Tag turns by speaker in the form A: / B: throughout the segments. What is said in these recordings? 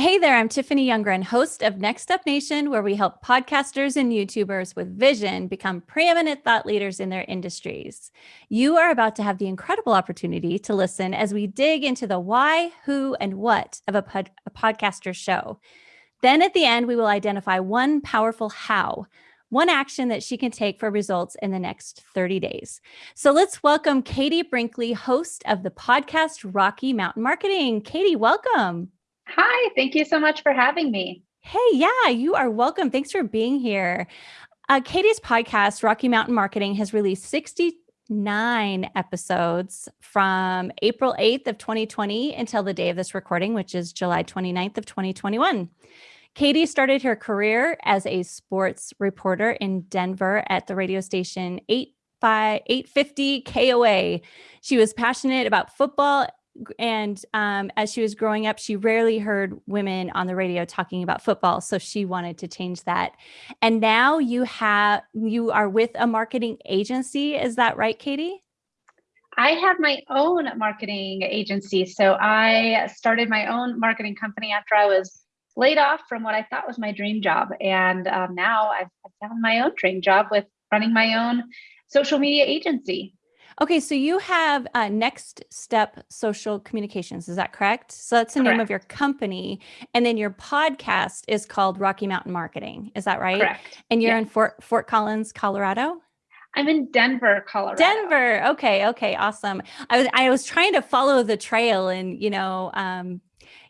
A: Hey there, I'm Tiffany Youngren, host of Next Up Nation, where we help podcasters and YouTubers with vision become preeminent thought leaders in their industries. You are about to have the incredible opportunity to listen as we dig into the why, who, and what of a, pod a podcaster show. Then at the end, we will identify one powerful how, one action that she can take for results in the next 30 days. So let's welcome Katie Brinkley, host of the podcast Rocky Mountain Marketing. Katie, welcome.
B: Hi, thank you so much for having me.
A: Hey, yeah, you are welcome. Thanks for being here. Uh, Katie's podcast, Rocky Mountain Marketing, has released 69 episodes from April 8th of 2020 until the day of this recording, which is July 29th of 2021. Katie started her career as a sports reporter in Denver at the radio station 8 by 850 KOA. She was passionate about football and um, as she was growing up, she rarely heard women on the radio talking about football. So she wanted to change that. And now you have, you are with a marketing agency. Is that right, Katie?
B: I have my own marketing agency. So I started my own marketing company after I was laid off from what I thought was my dream job. And um, now I've found my own dream job with running my own social media agency.
A: Okay, so you have uh, Next Step Social Communications, is that correct? So that's the
B: correct.
A: name of your company. And then your podcast is called Rocky Mountain Marketing, is that right?
B: Correct.
A: And you're in Fort, Fort Collins, Colorado?
B: I'm in Denver, Colorado.
A: Denver. Okay. Okay. Awesome. I was I was trying to follow the trail and you know, um,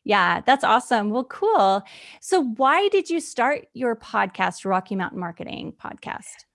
A: yeah, that's awesome. Well, cool. So why did you start your podcast, Rocky Mountain Marketing podcast?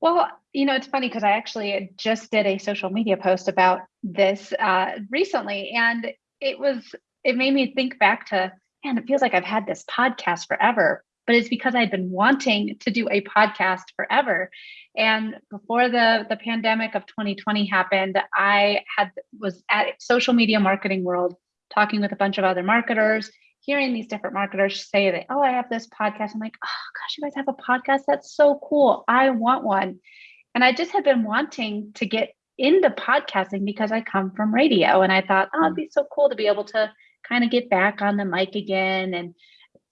B: Well, you know, it's funny because I actually just did a social media post about this uh, recently, and it was it made me think back to, man, it feels like I've had this podcast forever, but it's because I'd been wanting to do a podcast forever. And before the the pandemic of 2020 happened, I had was at Social Media Marketing World talking with a bunch of other marketers hearing these different marketers say that, oh, I have this podcast. I'm like, oh gosh, you guys have a podcast? That's so cool. I want one. And I just had been wanting to get into podcasting because I come from radio. And I thought, oh, it'd be so cool to be able to kind of get back on the mic again and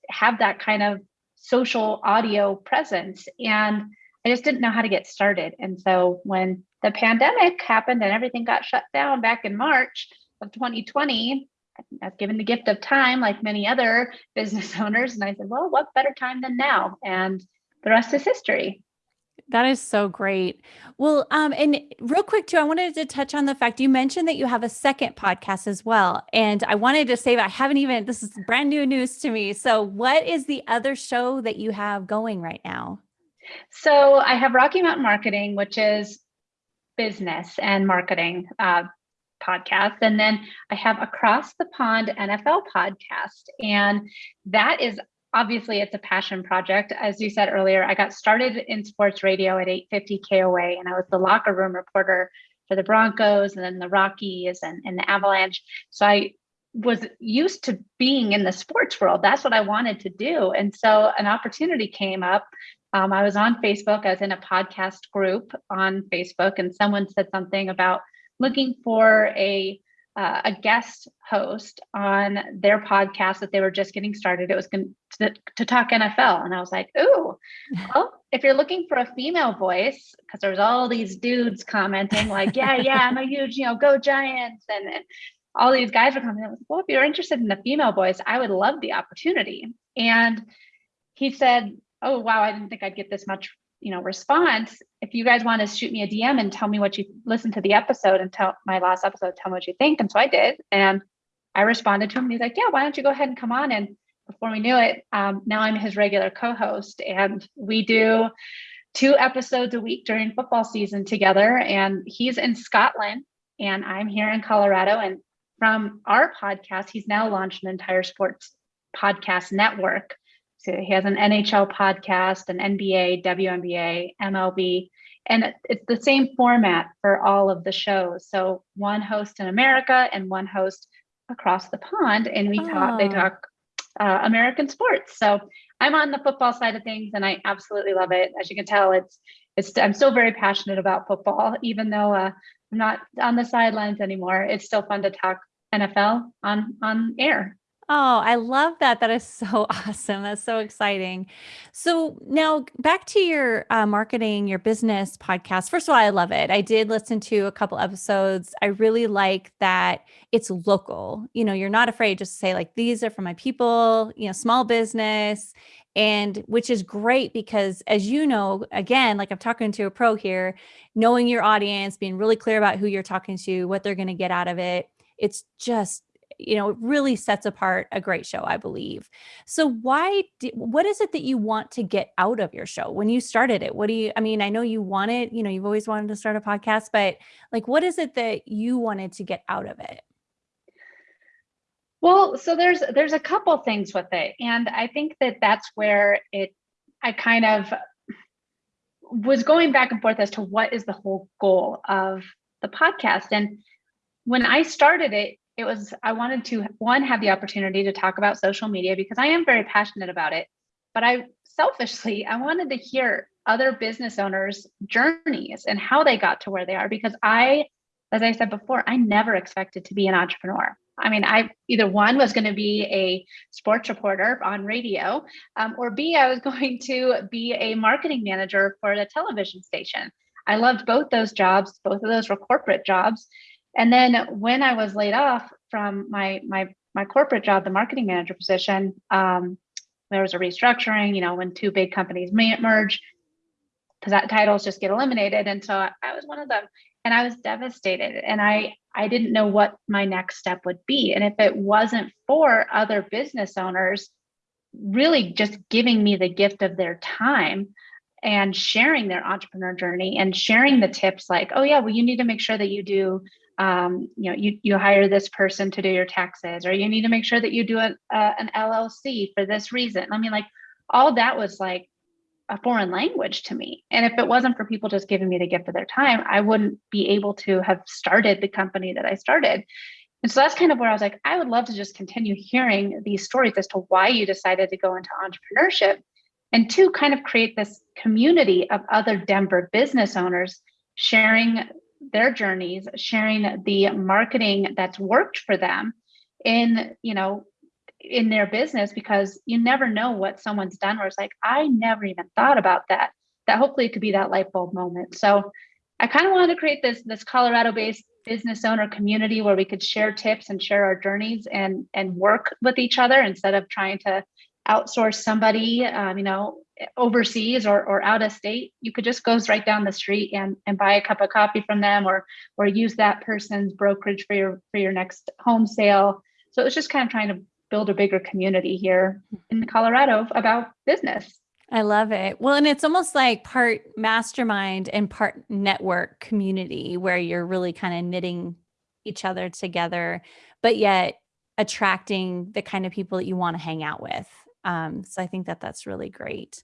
B: have that kind of social audio presence. And I just didn't know how to get started. And so when the pandemic happened and everything got shut down back in March of 2020, I was given the gift of time, like many other business owners. And I said, well, what better time than now? And the rest is history.
A: That is so great. Well, um, and real quick too, I wanted to touch on the fact you mentioned that you have a second podcast as well. And I wanted to say that I haven't even, this is brand new news to me. So what is the other show that you have going right now?
B: So I have Rocky Mountain Marketing, which is business and marketing, uh, podcast. And then I have Across the Pond NFL podcast. And that is obviously it's a passion project. As you said earlier, I got started in sports radio at 850 KOA and I was the locker room reporter for the Broncos and then the Rockies and, and the Avalanche. So I was used to being in the sports world. That's what I wanted to do. And so an opportunity came up. Um, I was on Facebook, I was in a podcast group on Facebook, and someone said something about looking for a uh, a guest host on their podcast that they were just getting started. It was to, to talk NFL, and I was like, "Ooh, well, if you're looking for a female voice, because there's all these dudes commenting like, yeah, yeah, I'm a huge, you know, go Giants,' and, and all these guys were commenting. like, well, if you're interested in the female voice, I would love the opportunity. And he said, "Oh, wow, I didn't think I'd get this much you know response if you guys want to shoot me a dm and tell me what you listen to the episode and tell my last episode tell me what you think and so i did and i responded to him and he's like yeah why don't you go ahead and come on and before we knew it um, now i'm his regular co-host and we do two episodes a week during football season together and he's in scotland and i'm here in colorado and from our podcast he's now launched an entire sports podcast network so he has an NHL podcast, an NBA, WNBA, MLB, and it's the same format for all of the shows. So one host in America and one host across the pond, and we oh. talk. They talk uh, American sports. So I'm on the football side of things, and I absolutely love it. As you can tell, it's it's. I'm still very passionate about football, even though uh, I'm not on the sidelines anymore. It's still fun to talk NFL on on air.
A: Oh, I love that. That is so awesome. That's so exciting. So now back to your uh, marketing, your business podcast. First of all, I love it. I did listen to a couple episodes. I really like that it's local. You know, you're not afraid just to say like, these are for my people, you know, small business and which is great because as you know again like i'm talking to a pro here knowing your audience being really clear about who you're talking to what they're going to get out of it it's just you know, it really sets apart a great show, I believe. So why, do, what is it that you want to get out of your show when you started it? What do you, I mean, I know you wanted, you know, you've always wanted to start a podcast, but like, what is it that you wanted to get out of it?
B: Well, so there's, there's a couple things with it. And I think that that's where it, I kind of was going back and forth as to what is the whole goal of the podcast. And when I started it, it was I wanted to one have the opportunity to talk about social media because I am very passionate about it, but I selfishly I wanted to hear other business owners journeys and how they got to where they are because I as I said before, I never expected to be an entrepreneur. I mean, I either one was going to be a sports reporter on radio, um, or B, I was going to be a marketing manager for the television station. I loved both those jobs. Both of those were corporate jobs. And then when I was laid off from my my my corporate job, the marketing manager position, um, there was a restructuring. You know, when two big companies merge, because that titles just get eliminated, and so I was one of them, and I was devastated, and I I didn't know what my next step would be, and if it wasn't for other business owners, really just giving me the gift of their time and sharing their entrepreneur journey and sharing the tips like oh yeah well you need to make sure that you do um, you know, you, you hire this person to do your taxes, or you need to make sure that you do an, uh, an LLC for this reason. I mean, like all that was like a foreign language to me. And if it wasn't for people just giving me the gift of their time, I wouldn't be able to have started the company that I started. And so that's kind of where I was like, I would love to just continue hearing these stories as to why you decided to go into entrepreneurship. And to kind of create this community of other Denver business owners sharing their journeys, sharing the marketing that's worked for them in, you know, in their business because you never know what someone's done where it's like, I never even thought about that. That hopefully it could be that light bulb moment. So I kind of wanted to create this this Colorado-based business owner community where we could share tips and share our journeys and and work with each other instead of trying to outsource somebody um, you know overseas or, or out of state, you could just go right down the street and, and buy a cup of coffee from them or or use that person's brokerage for your for your next home sale. So it's just kind of trying to build a bigger community here in Colorado about business.
A: I love it. Well, and it's almost like part mastermind and part network community where you're really kind of knitting each other together, but yet attracting the kind of people that you want to hang out with. Um, so I think that that's really great.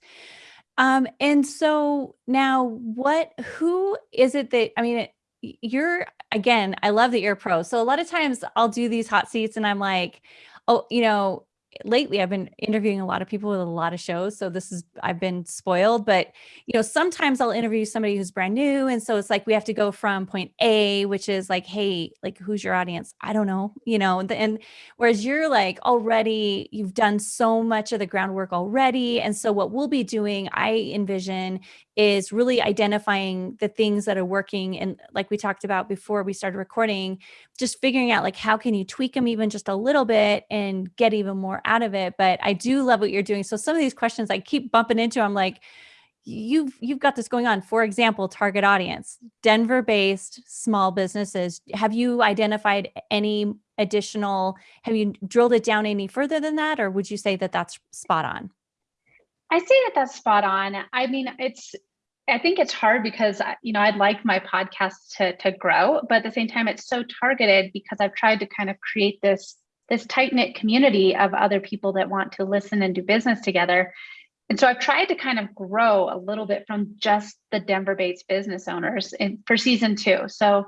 A: Um, and so now what, who is it that, I mean, you're, again, I love that you're a pro. So a lot of times I'll do these hot seats and I'm like, oh, you know, lately I've been interviewing a lot of people with a lot of shows. So this is, I've been spoiled, but you know, sometimes I'll interview somebody who's brand new. And so it's like, we have to go from point A, which is like, Hey, like who's your audience? I don't know, you know, and, and whereas you're like already, you've done so much of the groundwork already. And so what we'll be doing, I envision is really identifying the things that are working. And like we talked about before we started recording, just figuring out like, how can you tweak them even just a little bit and get even more out of it. But I do love what you're doing. So some of these questions I keep bumping into, I'm like, you've you've got this going on for example target audience denver based small businesses have you identified any additional have you drilled it down any further than that or would you say that that's spot on
B: I say that that's spot on. I mean, it's I think it's hard because uh, you know I'd like my podcast to to grow, but at the same time it's so targeted because I've tried to kind of create this this tight knit community of other people that want to listen and do business together. And so I've tried to kind of grow a little bit from just the Denver based business owners in, for season two. So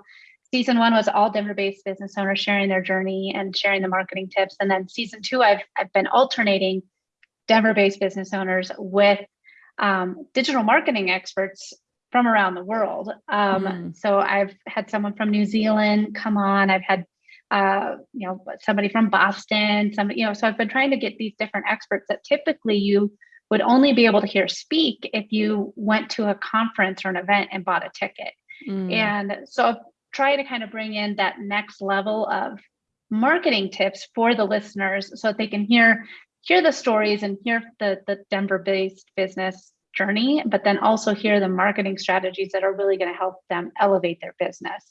B: season one was all Denver based business owners sharing their journey and sharing the marketing tips. And then season two, I've, I've been alternating Denver-based business owners with um, digital marketing experts from around the world. Um, mm. So I've had someone from New Zealand come on. I've had uh, you know, somebody from Boston, Some you know, so I've been trying to get these different experts that typically you would only be able to hear speak if you went to a conference or an event and bought a ticket. Mm. And so I've tried to kind of bring in that next level of marketing tips for the listeners so that they can hear hear the stories and hear the, the Denver based business journey, but then also hear the marketing strategies that are really going to help them elevate their business.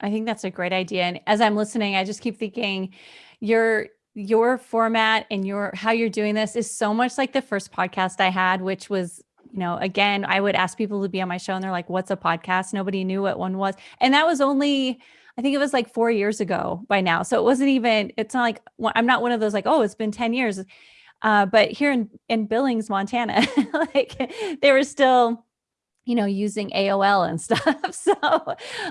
A: I think that's a great idea. And as I'm listening, I just keep thinking your your format and your how you're doing this is so much like the first podcast I had, which was you know, again, I would ask people to be on my show and they're like, what's a podcast? Nobody knew what one was. And that was only, I think it was like four years ago by now. So it wasn't even, it's not like, I'm not one of those like, oh, it's been 10 years. Uh, but here in, in Billings, Montana, like they were still, you know, using AOL and stuff. So,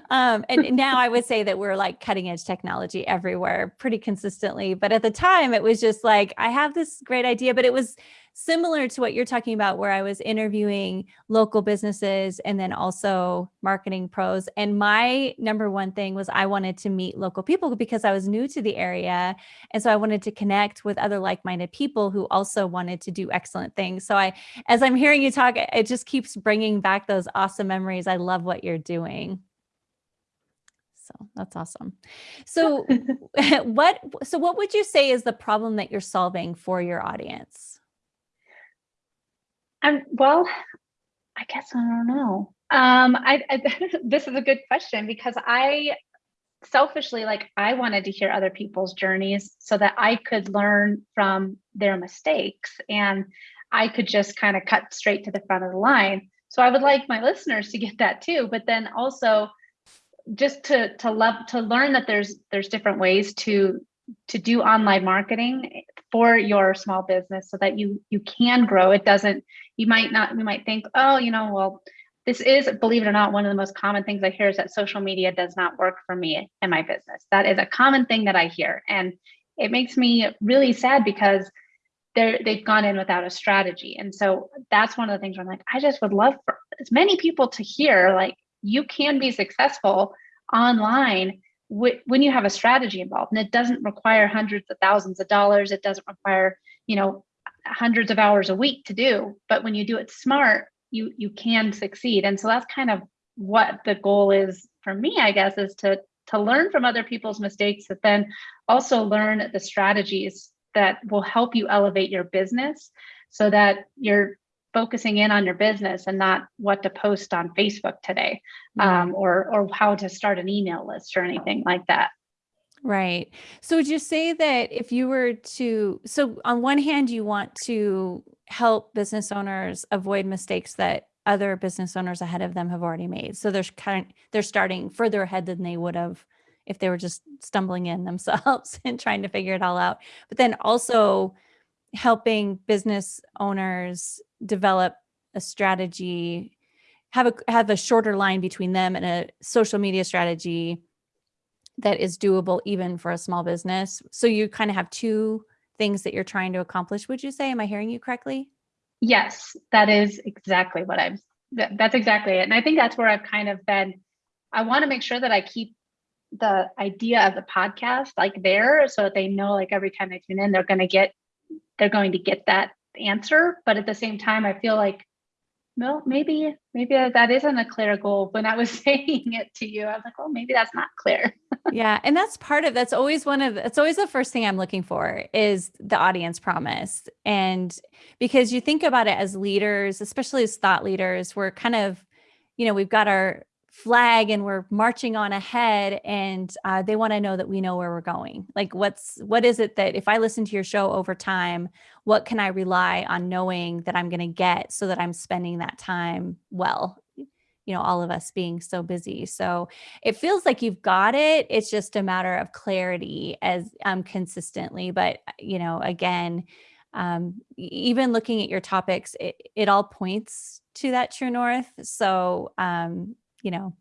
A: um, and now I would say that we're like cutting edge technology everywhere pretty consistently. But at the time it was just like, I have this great idea, but it was similar to what you're talking about, where I was interviewing local businesses and then also marketing pros. And my number one thing was I wanted to meet local people because I was new to the area. And so I wanted to connect with other like minded people who also wanted to do excellent things. So I, as I'm hearing you talk, it just keeps bringing back those awesome memories. I love what you're doing. So that's awesome. So what so what would you say is the problem that you're solving for your audience?
B: Um, well, I guess I don't know. Um, I, I this is a good question because I selfishly like I wanted to hear other people's journeys so that I could learn from their mistakes and I could just kind of cut straight to the front of the line. So I would like my listeners to get that too, but then also just to to love to learn that there's there's different ways to to do online marketing for your small business so that you you can grow. It doesn't you might not you might think oh you know well this is believe it or not one of the most common things i hear is that social media does not work for me and my business. That is a common thing that i hear. And it makes me really sad because they're they've gone in without a strategy. And so that's one of the things i'm like i just would love for as many people to hear like you can be successful online when you have a strategy involved and it doesn't require hundreds of thousands of dollars it doesn't require you know hundreds of hours a week to do but when you do it smart you you can succeed. And so that's kind of what the goal is for me i guess is to to learn from other people's mistakes but then also learn the strategies that will help you elevate your business so that you're focusing in on your business and not what to post on Facebook today um, or or how to start an email list or anything like that.
A: Right. So would you say that if you were to so on one hand you want to help business owners avoid mistakes that other business owners ahead of them have already made. So they're kind of, they're starting further ahead than they would have if they were just stumbling in themselves and trying to figure it all out. But then also helping business owners develop a strategy, have a have a shorter line between them and a social media strategy that is doable even for a small business. So you kind of have two things that you're trying to accomplish, would you say? Am I hearing you correctly?
B: Yes, that is exactly what I'm that, that's exactly it. And I think that's where I've kind of been I want to make sure that I keep the idea of the podcast like there so that they know like every time they tune in they're going to get they're going to get that answer. But at the same time, I feel like, well, maybe, maybe that isn't a clear goal. When I was saying it to you, I was like, well, maybe that's not clear.
A: yeah. And that's part of, that's always one of, it's always the first thing I'm looking for is the audience promise. And because you think about it as leaders, especially as thought leaders, we're kind of, you know, we've got our flag and we're marching on ahead and uh, they want to know that we know where we're going. Like what's what is it that if i listen to your show over time what can i rely on knowing that i'm going to get so that i'm spending that time well? You know all of us being so busy. So it feels like you've got it it's just a matter of clarity as um consistently but you know again um, even looking at your topics, it, it all points to that true north. So um, you know,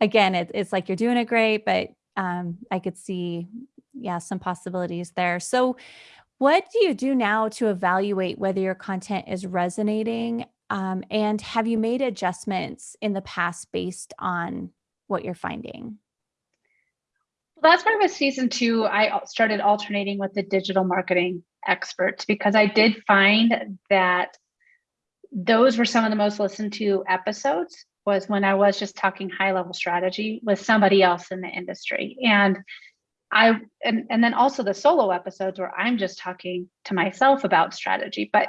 A: again, it, it's like you're doing it great, but um, I could see, yeah, some possibilities there. So what do you do now to evaluate whether your content is resonating? Um, and have you made adjustments in the past based on what you're finding?
B: Well, that's why with season two, I started alternating with the digital marketing experts because I did find that those were some of the most listened to episodes was when I was just talking high level strategy with somebody else in the industry. And I and, and then also the solo episodes where I'm just talking to myself about strategy. But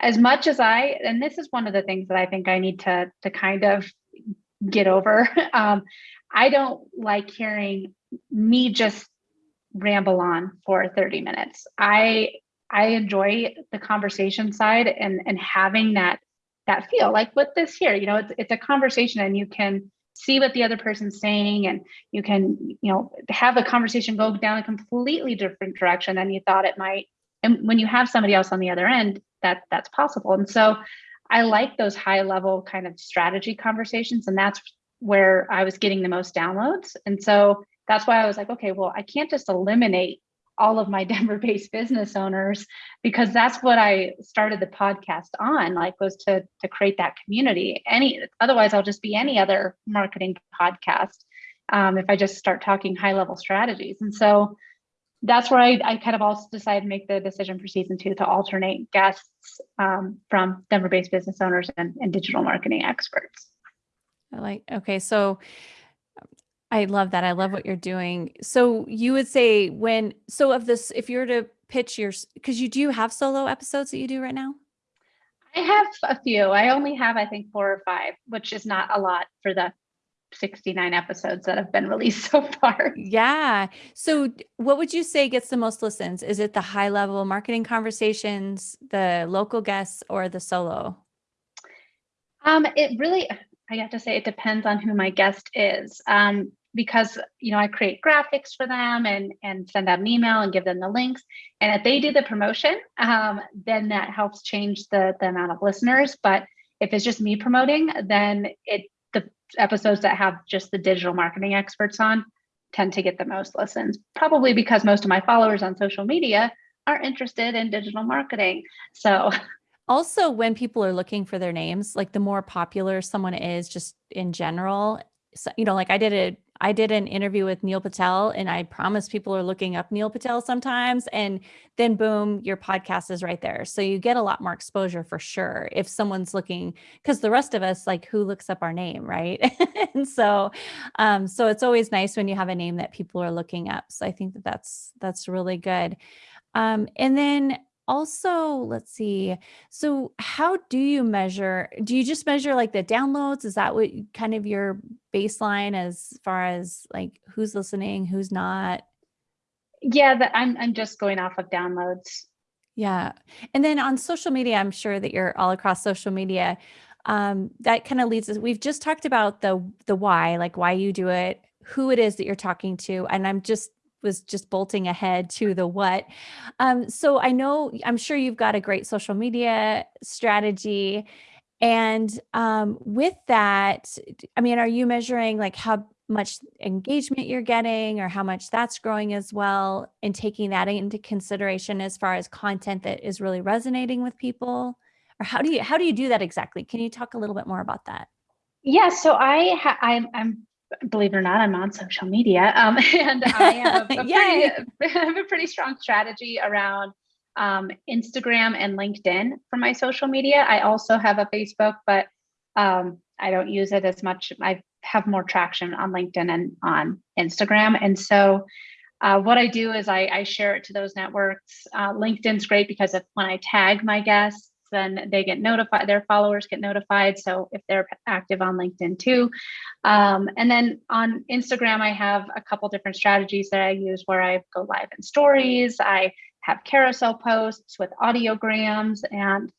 B: as much as I, and this is one of the things that I think I need to to kind of get over. Um, I don't like hearing me just ramble on for 30 minutes. I I enjoy the conversation side and and having that that feel like with this here, you know, it's it's a conversation and you can see what the other person's saying and you can, you know, have the conversation go down a completely different direction than you thought it might. And when you have somebody else on the other end, that that's possible. And so I like those high level kind of strategy conversations and that's where I was getting the most downloads. And so that's why I was like, okay, well, I can't just eliminate all of my Denver based business owners because that's what I started the podcast on like was to to create that community any otherwise I'll just be any other marketing podcast um, if I just start talking high level strategies and so that's where I, I kind of also decided to make the decision for season two to alternate guests um, from Denver based business owners and, and digital marketing experts.
A: I like okay so I love that. I love what you're doing. So you would say when so of this if you were to pitch your because you do have solo episodes that you do right now?
B: I have a few. I only have I think four or five, which is not a lot for the 69 episodes that have been released so far.
A: Yeah. So what would you say gets the most listens? Is it the high level marketing conversations, the local guests or the solo?
B: Um it really I have to say it depends on who my guest is. Um, because you know I create graphics for them and and send out an email and give them the links. And if they do the promotion, um, then that helps change the the amount of listeners. But if it's just me promoting, then it the episodes that have just the digital marketing experts on tend to get the most listens. Probably because most of my followers on social media are interested in digital marketing. So
A: Also, when people are looking for their names, like the more popular someone is just in general, so, you know, like I did a I did an interview with Neil Patel and I promise people are looking up Neil Patel sometimes and then boom, your podcast is right there. So you get a lot more exposure for sure if someone's looking cuz the rest of us like who looks up our name, right? and so um so it's always nice when you have a name that people are looking up. So I think that that's that's really good. Um and then also, let's see. So how do you measure? Do you just measure like the downloads? Is that what kind of your baseline as far as like who's listening, who's not?
B: Yeah, that I'm I'm just going off of downloads.
A: Yeah. And then on social media, I'm sure that you're all across social media. Um, that kind of leads us. We've just talked about the the why, like why you do it, who it is that you're talking to. And I'm just was just bolting ahead to the what. Um, so I know, I'm sure you've got a great social media strategy. And um, with that, I mean, are you measuring like how much engagement you're getting or how much that's growing as well and taking that into consideration as far as content that is really resonating with people? Or how do you how do you do that exactly? Can you talk a little bit more about that?
B: Yeah, so I ha- I'm, I'm believe it or not, I'm on social media. Um, and I have a, pretty, have a pretty strong strategy around um, Instagram and LinkedIn for my social media. I also have a Facebook, but um, I don't use it as much. I have more traction on LinkedIn and on Instagram. And so uh, what I do is I, I, share it to those networks. Uh, LinkedIn's great because if, when I tag my guests, then they get notified, their followers get notified. So if they're active on LinkedIn too. Um, and then on Instagram, I have a couple different strategies that I use where I go live in stories. I have carousel posts with audiograms and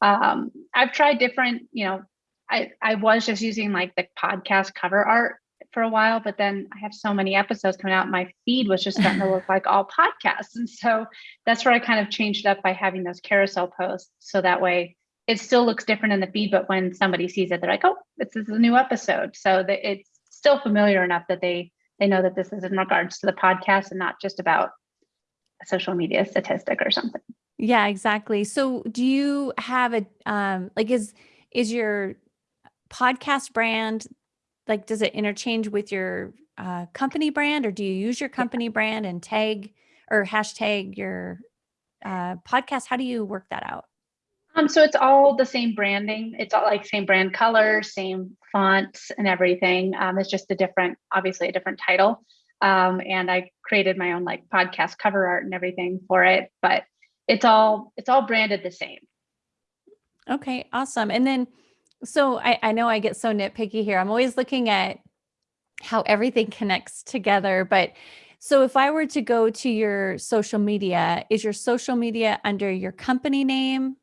B: um, I've tried different, you know, I, I was just using like the podcast cover art for a while, but then I have so many episodes coming out. My feed was just starting to look like all podcasts. And so that's where I kind of changed it up by having those carousel posts. So that way it still looks different in the feed, but when somebody sees it, they're like, oh, this is a new episode. So that it's still familiar enough that they they know that this is in regards to the podcast and not just about a social media statistic or something.
A: Yeah, exactly. So do you have a um like is is your podcast brand like does it interchange with your uh, company brand or do you use your company yeah. brand and tag or hashtag your uh, podcast? How do you work that out?
B: Um, so it's all the same branding. It's all like same brand color, same fonts and everything. Um, it's just a different, obviously a different title. Um, and I created my own like podcast cover art and everything for it, but it's all it's all branded the same.
A: Okay, awesome. And then, so I, I know I get so nitpicky here. I'm always looking at how everything connects together, but so if I were to go to your social media, is your social media under your company name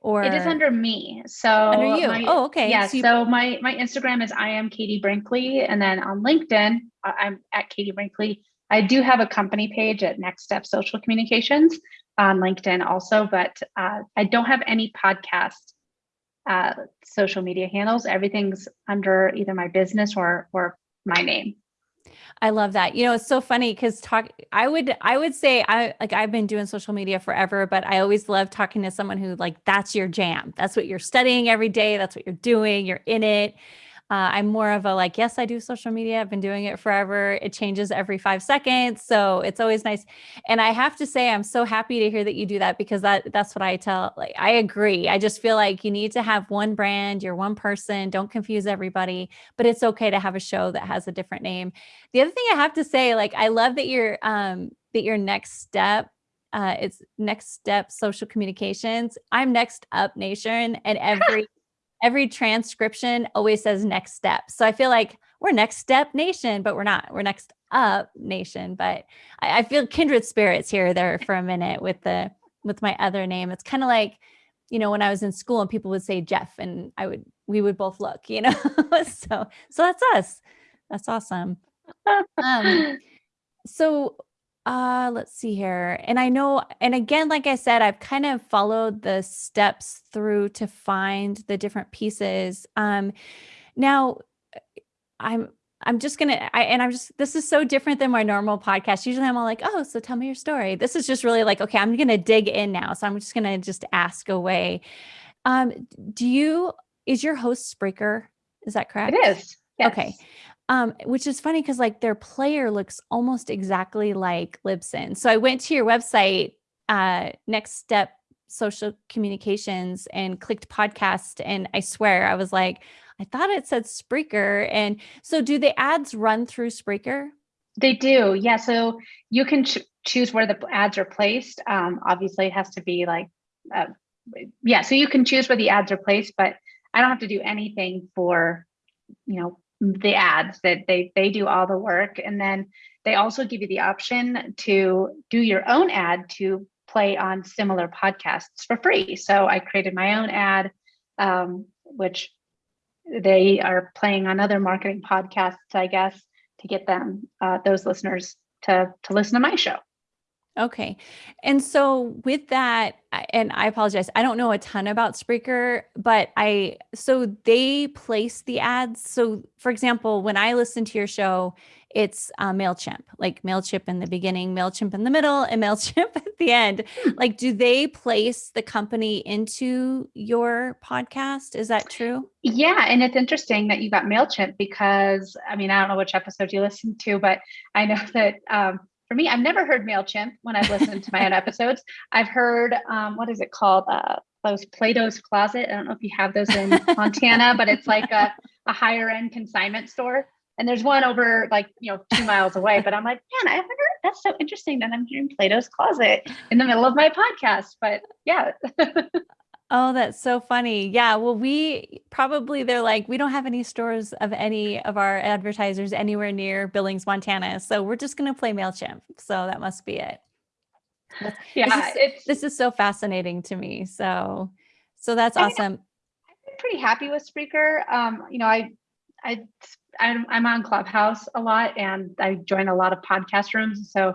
A: or
B: it is under me. So
A: under you. My, oh, okay.
B: Yeah. So, so, my my Instagram is I am Katie Brinkley, and then on LinkedIn I'm at Katie Brinkley. I do have a company page at Next Step Social Communications on LinkedIn also, but uh, I don't have any podcast uh, social media handles. Everything's under either my business or or my name.
A: I love that. You know, it's so funny because talk I would I would say I like I've been doing social media forever, but I always love talking to someone who like that's your jam. That's what you're studying every day. That's what you're doing. You're in it. Uh, I'm more of a like, yes, I do social media. I've been doing it forever. It changes every five seconds. So it's always nice. And I have to say, I'm so happy to hear that you do that because that that's what I tell. Like, I agree. I just feel like you need to have one brand, you're one person. Don't confuse everybody, but it's okay to have a show that has a different name. The other thing I have to say, like, I love that you're um that your next step uh, it's next step social communications. I'm next up nation and every every transcription always says next step. So I feel like we're next step nation, but we're not. We're next up nation. But I, I feel kindred spirits here there for a minute with the with my other name. It's kind of like, you know, when I was in school and people would say Jeff and I would we would both look, you know. so so that's us. That's awesome. Um so uh, let's see here. And I know, and again, like I said, I've kind of followed the steps through to find the different pieces. Um, now I'm, I'm just gonna, I, and I'm just, this is so different than my normal podcast. Usually I'm all like, oh, so tell me your story. This is just really like, okay, I'm gonna dig in now. So I'm just gonna just ask away. Um, do you, is your host Spreaker? Is that correct?
B: It is. Yes.
A: Okay. Um, which is funny because like their player looks almost exactly like Libsyn. So I went to your website, uh, Next Step Social Communications, and clicked podcast. And I swear I was like, I thought it said Spreaker. And so do the ads run through Spreaker?
B: They do. Yeah. So you can ch choose where the ads are placed. Um, obviously, it has to be like, uh, yeah. So you can choose where the ads are placed, but I don't have to do anything for, you know, the ads that they they do all the work. And then they also give you the option to do your own ad to play on similar podcasts for free. So i created my own ad um, which they are playing on other marketing podcasts i guess to get them uh, those listeners to to listen to my show
A: Okay. And so with that, and I apologize, I don't know a ton about Spreaker, but I, so they place the ads. So for example, when I listen to your show, it's uh, MailChimp, like MailChimp in the beginning, MailChimp in the middle, and MailChimp at the end. Hmm. Like, do they place the company into your podcast? Is that true?
B: Yeah. And it's interesting that you got MailChimp because, I mean, I don't know which episode you listened to, but I know that um, for me, I've never heard MailChimp when I've listened to my own episodes. I've heard, um, what is it called? Uh, those Plato's Closet. I don't know if you have those in Montana, but it's like a, a higher end consignment store. And there's one over like, you know, two miles away. But I'm like, man, I haven't heard. That's so interesting that I'm hearing Plato's Closet in the middle of my podcast. But yeah.
A: Oh, that's so funny. Yeah. Well, we probably, they're like, we don't have any stores of any of our advertisers anywhere near Billings, Montana. So we're just going to play MailChimp. So that must be it.
B: yeah.
A: This is, it's, this is so fascinating to me. So, so that's I awesome. Mean,
B: I've been pretty happy with Spreaker. Um, you know, I, I, I'm, I'm on Clubhouse a lot and I join a lot of podcast rooms. So I've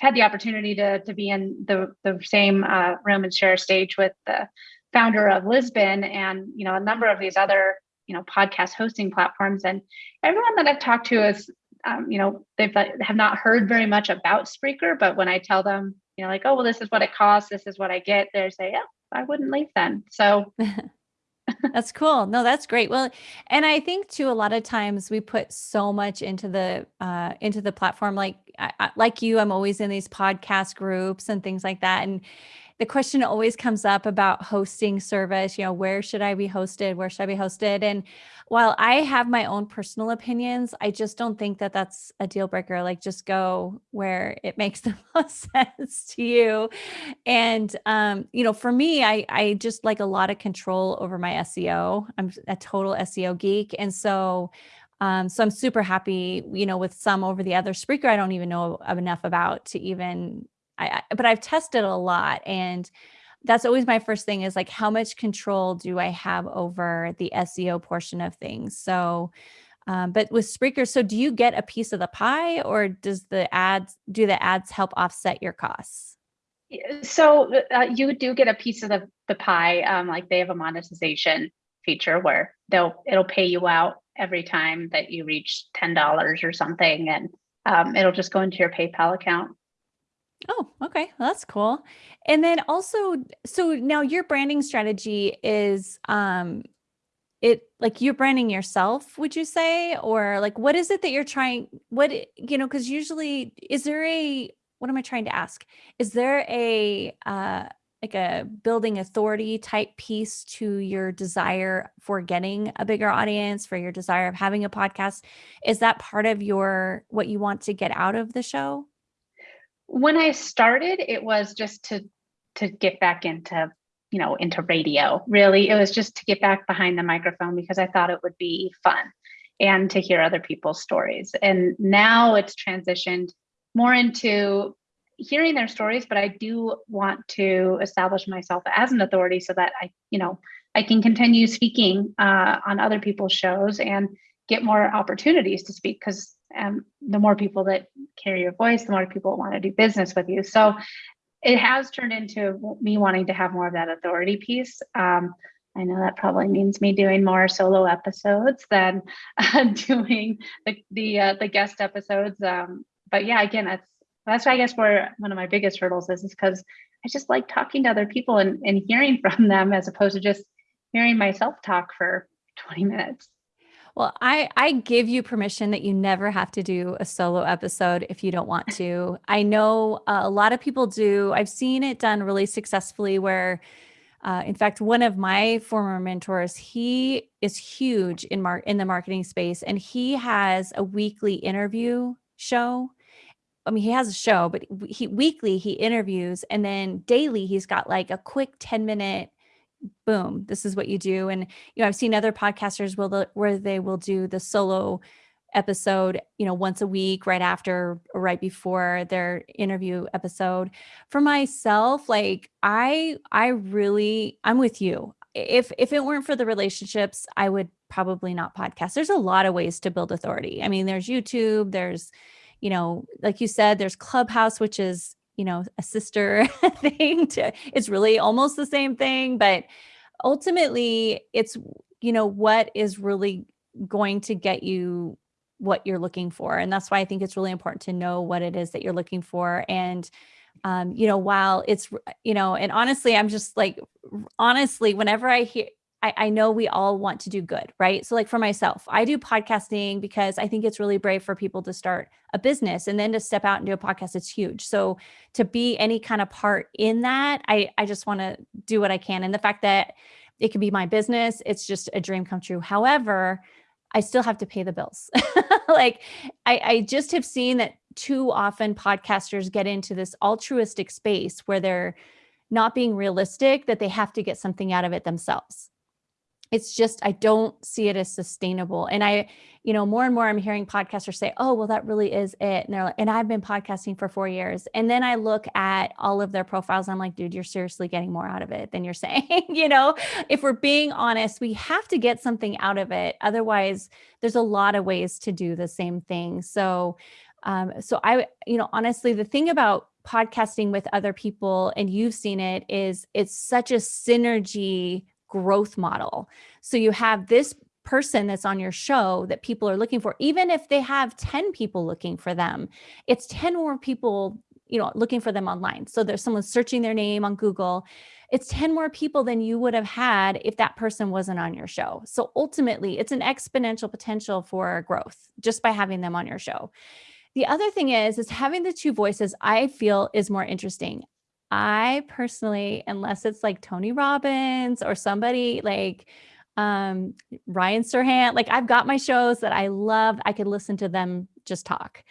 B: had the opportunity to, to be in the, the same uh, room and share a stage with the founder of Libsyn and you know a number of these other you know podcast hosting platforms and everyone that I've talked to is um, you know they've have not heard very much about Spreaker but when I tell them you know like oh well this is what it costs this is what I get they say yeah I wouldn't leave then so
A: that's cool. No, that's great. Well, and I think too, a lot of times we put so much into the uh, into the platform. Like I, like you, I'm always in these podcast groups and things like that, and the question always comes up about hosting service. You know, where should I be hosted? Where should I be hosted? And while I have my own personal opinions, I just don't think that that's a deal breaker. Like, just go where it makes the most sense to you. And um, you know, for me, I I just like a lot of control over my SEO. I'm a total SEO geek, and so. Um, so I'm super happy, you know, with some over the other Spreaker, I don't even know enough about to even I, I but I've tested a lot and that's always my first thing is like how much control do I have over the SEO portion of things. So um, but with Spreaker, so do you get a piece of the pie or does the ads do the ads help offset your costs?
B: So uh, you do get a piece of the, the pie. Um, like they have a monetization feature where they'll it'll pay you out every time that you reach ten dollars or something, and um, it'll just go into your PayPal account.
A: Oh, okay. Well, that's cool. And then also, so now your branding strategy is um it like you're branding yourself, would you say? Or like what is it that you're trying what you know, because usually is there a what am I trying to ask? Is there a uh like a building authority type piece to your desire for getting a bigger audience, for your desire of having a podcast? Is that part of your what you want to get out of the show?
B: When I started, it was just to to get back into you know into radio. Really, it was just to get back behind the microphone because I thought it would be fun and to hear other people's stories. And now it's transitioned more into hearing their stories, but I do want to establish myself as an authority so that I, you know, I can continue speaking uh, on other people's shows and get more opportunities to speak because um, the more people that carry your voice, the more people want to do business with you. So it has turned into me wanting to have more of that authority piece. Um, I know that probably means me doing more solo episodes than uh, doing the the, uh, the guest episodes. Um, but yeah, again, that's that's I guess where one of my biggest hurdles is, is because I just like talking to other people and, and hearing from them as opposed to just hearing myself talk for 20 minutes.
A: Well, I I give you permission that you never have to do a solo episode if you don't want to. I know uh, a lot of people do. I've seen it done really successfully where uh, in fact, one of my former mentors, he is huge in mar- in the marketing space, and he has a weekly interview show. I mean, he has a show, but he weekly he interviews, and then daily he's got like a quick ten minute boom, this is what you do. And, you know, I've seen other podcasters will, where they will do the solo episode, you know, once a week, right after or right before their interview episode. For myself, like I, I really, I'm with you. If, if it weren't for the relationships, I would probably not podcast. There's a lot of ways to build authority. I mean, there's YouTube, there's, you know, like you said, there's Clubhouse, which is you know, a sister thing to, it's really almost the same thing, but ultimately it's, you know, what is really going to get you what you're looking for. And that's why I think it's really important to know what it is that you're looking for. And, um, you know, while it's, you know, and honestly, I'm just like, honestly, whenever I hear, I, I know we all want to do good, right? So, like for myself, I do podcasting because I think it's really brave for people to start a business and then to step out and do a podcast. It's huge. So, to be any kind of part in that, I I just want to do what I can. And the fact that it can be my business, it's just a dream come true. However, I still have to pay the bills. like I, I just have seen that too often podcasters get into this altruistic space where they're not being realistic that they have to get something out of it themselves it's just i don't see it as sustainable and i you know more and more i'm hearing podcasters say oh well that really is it and they're like and i've been podcasting for four years and then i look at all of their profiles i'm like dude you're seriously getting more out of it than you're saying you know? If we're being honest we have to get something out of it otherwise there's a lot of ways to do the same thing so um so i you know honestly the thing about podcasting with other people and you've seen it is it's such a synergy growth model. So you have this person that's on your show that people are looking for, even if they have 10 people looking for them, it's 10 more people, you know, looking for them online. So there's someone searching their name on Google. it's 10 more people than you would have had if that person wasn't on your show. So ultimately, it's an exponential potential for growth just by having them on your show. The other thing is, is having the two voices, I feel is more interesting. I personally, unless it's like Tony Robbins or somebody like um, Ryan Serhant, like I've got my shows that I love. I could listen to them just talk.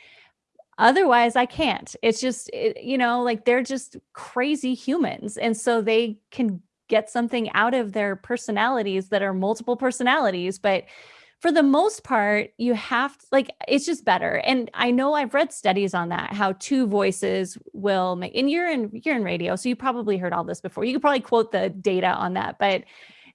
A: Otherwise, I can't. It's just, it, you know, like they're just crazy humans. And so they can get something out of their personalities that are multiple personalities. But for the most part, you have to, like, it's just better. And I know I've read studies on that, how two voices will make, and you're in, you're in radio. So you probably heard all this before. You could probably quote the data on that, but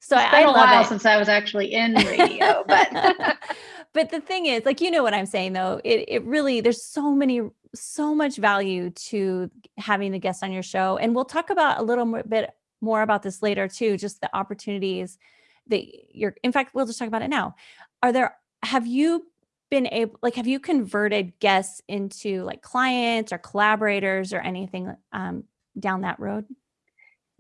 A: so
B: it's been I, a while it. since I was actually in radio, but
A: but the thing is, like you know what I'm saying though, it it really there's so many so much value to having the guests on your show, and we'll talk about a little bit more about this later too, just the opportunities that you're. In fact, we'll just talk about it now. Are there? Have you been able like have you converted guests into like clients or collaborators or anything um, down that road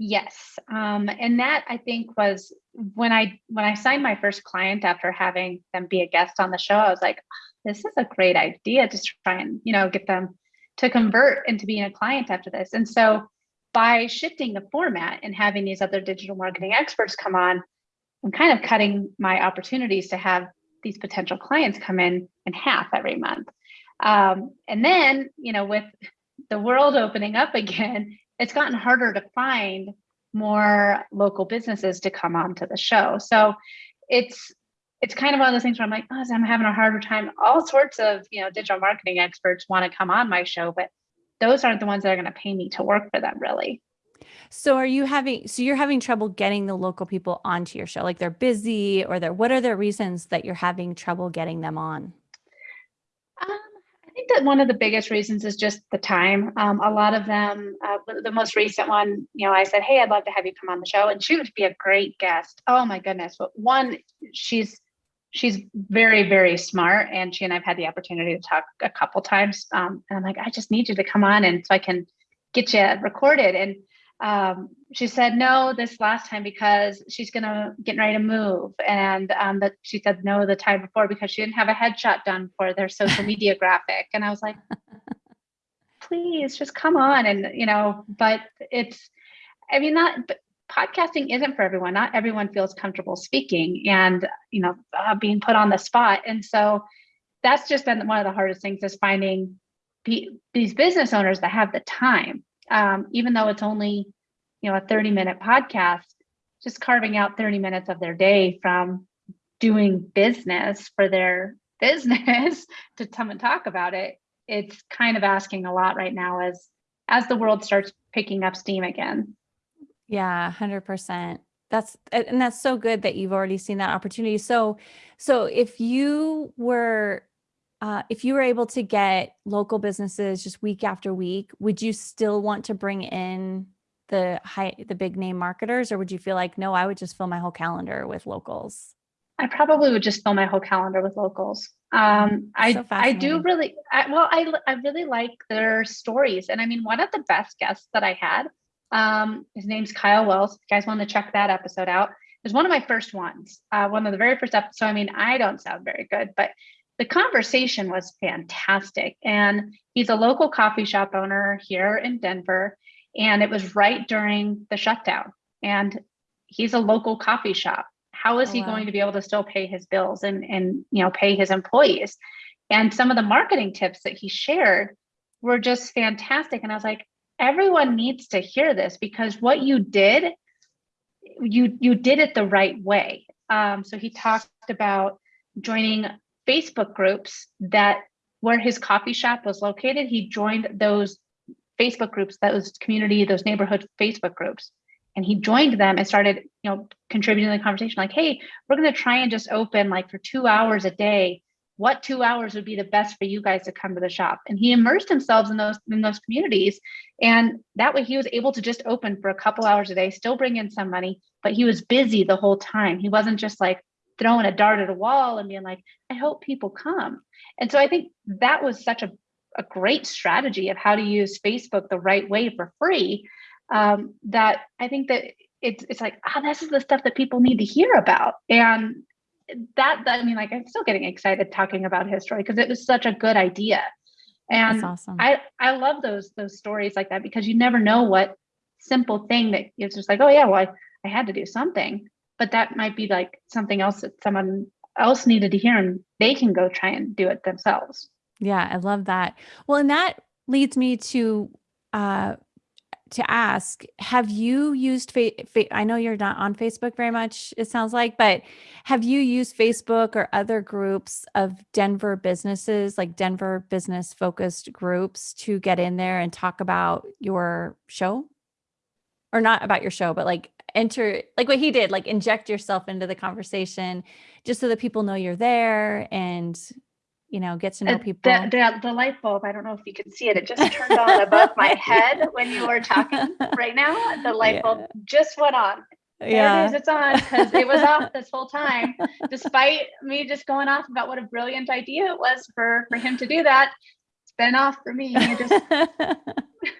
B: Yes. Um, and that I think was when I when I signed my first client after having them be a guest on the show, I was like, this is a great idea to try and, you know, get them to convert into being a client after this. And so by shifting the format and having these other digital marketing experts come on, I'm kind of cutting my opportunities to have these potential clients come in in half every month. Um, and then, you know, with the world opening up again, it's gotten harder to find more local businesses to come onto the show. So it's it's kind of one of those things where I'm like, oh, I'm having a harder time. All sorts of you know digital marketing experts want to come on my show, but those aren't the ones that are going to pay me to work for them really.
A: So are you having so you're having trouble getting the local people onto your show? Like they're busy or they're what are the reasons that you're having trouble getting them on?
B: Um, I think that one of the biggest reasons is just the time. Um, a lot of them, uh, the most recent one, you know, I said, "Hey, I'd love to have you come on the show," and she would be a great guest. Oh my goodness! But one, she's she's very very smart, and she and I've had the opportunity to talk a couple times. Um, and I'm like, I just need you to come on, and so I can get you recorded. And um, she said no this last time because she's gonna get ready to move, and um, that she said no the time before because she didn't have a headshot done for their social media graphic, and I was like, please just come on, and you know, but it's, I mean, not. podcasting isn't for everyone. Not everyone feels comfortable speaking and you know uh, being put on the spot, and so that's just been one of the hardest things is finding these business owners that have the time um, even though it's only you know a 30 minute podcast just carving out 30 minutes of their day from doing business for their business to come and talk about it it's kind of asking a lot right now as as the world starts picking up steam again.
A: Yeah 100% that's and that's so good that you've already seen that opportunity. So so if you were uh, if you were able to get local businesses just week after week, would you still want to bring in the high, the big name marketers, or would you feel like, no, I would just fill my whole calendar with locals?
B: I probably would just fill my whole calendar with locals. Um, I so I do really I, well. I I really like their stories, and I mean, one of the best guests that I had, um, his name's Kyle Wells. If you guys want to check that episode out. It was one of my first ones, uh, one of the very first episodes. So I mean, I don't sound very good, but the conversation was fantastic. And he's a local coffee shop owner here in Denver. And it was right during the shutdown. And he's a local coffee shop. How is oh, he wow. going to be able to still pay his bills and, and you know pay his employees? And some of the marketing tips that he shared were just fantastic. And I was like, everyone needs to hear this because what you did, you you did it the right way. Um, so he talked about joining Facebook groups that where his coffee shop was located, he joined those Facebook groups, those community, those neighborhood Facebook groups. And he joined them and started, you know, contributing to the conversation like, hey, we're going to try and just open like for two hours a day. What two hours would be the best for you guys to come to the shop? And he immersed himself in those in those communities. And that way he was able to just open for a couple hours a day, still bring in some money, but he was busy the whole time. He wasn't just like, throwing a dart at a wall and being like, I hope people come. And so I think that was such a, a great strategy of how to use Facebook the right way for free. um, that I think that it's it's like, ah, oh, this is the stuff that people need to hear about. And that, that I mean, like I'm still getting excited talking about history because it was such a good idea. And awesome. I, I love those those stories like that because you never know what simple thing that it's just like, oh yeah, well, I, I had to do something. But that might be like something else that someone else needed to hear and they can go try and do it themselves.
A: Yeah, I love that. Well, and that leads me to uh to ask have you used fa-, fa- i know you're not on facebook very much it sounds like but have you used facebook or other groups of denver businesses like denver business focused groups to get in there and talk about your show or not about your show but like enter like what he did like inject yourself into the conversation just so that people know you're there and you know, get to know people.
B: The, the, the, light bulb, I don't know if you can see it, it just turned on above my head when you were talking right now. The light yeah. bulb just went on. There yeah. it is, it's on because it was off this whole time, despite me just going off about what a brilliant idea it was for, for him to do that. It's off for me. Just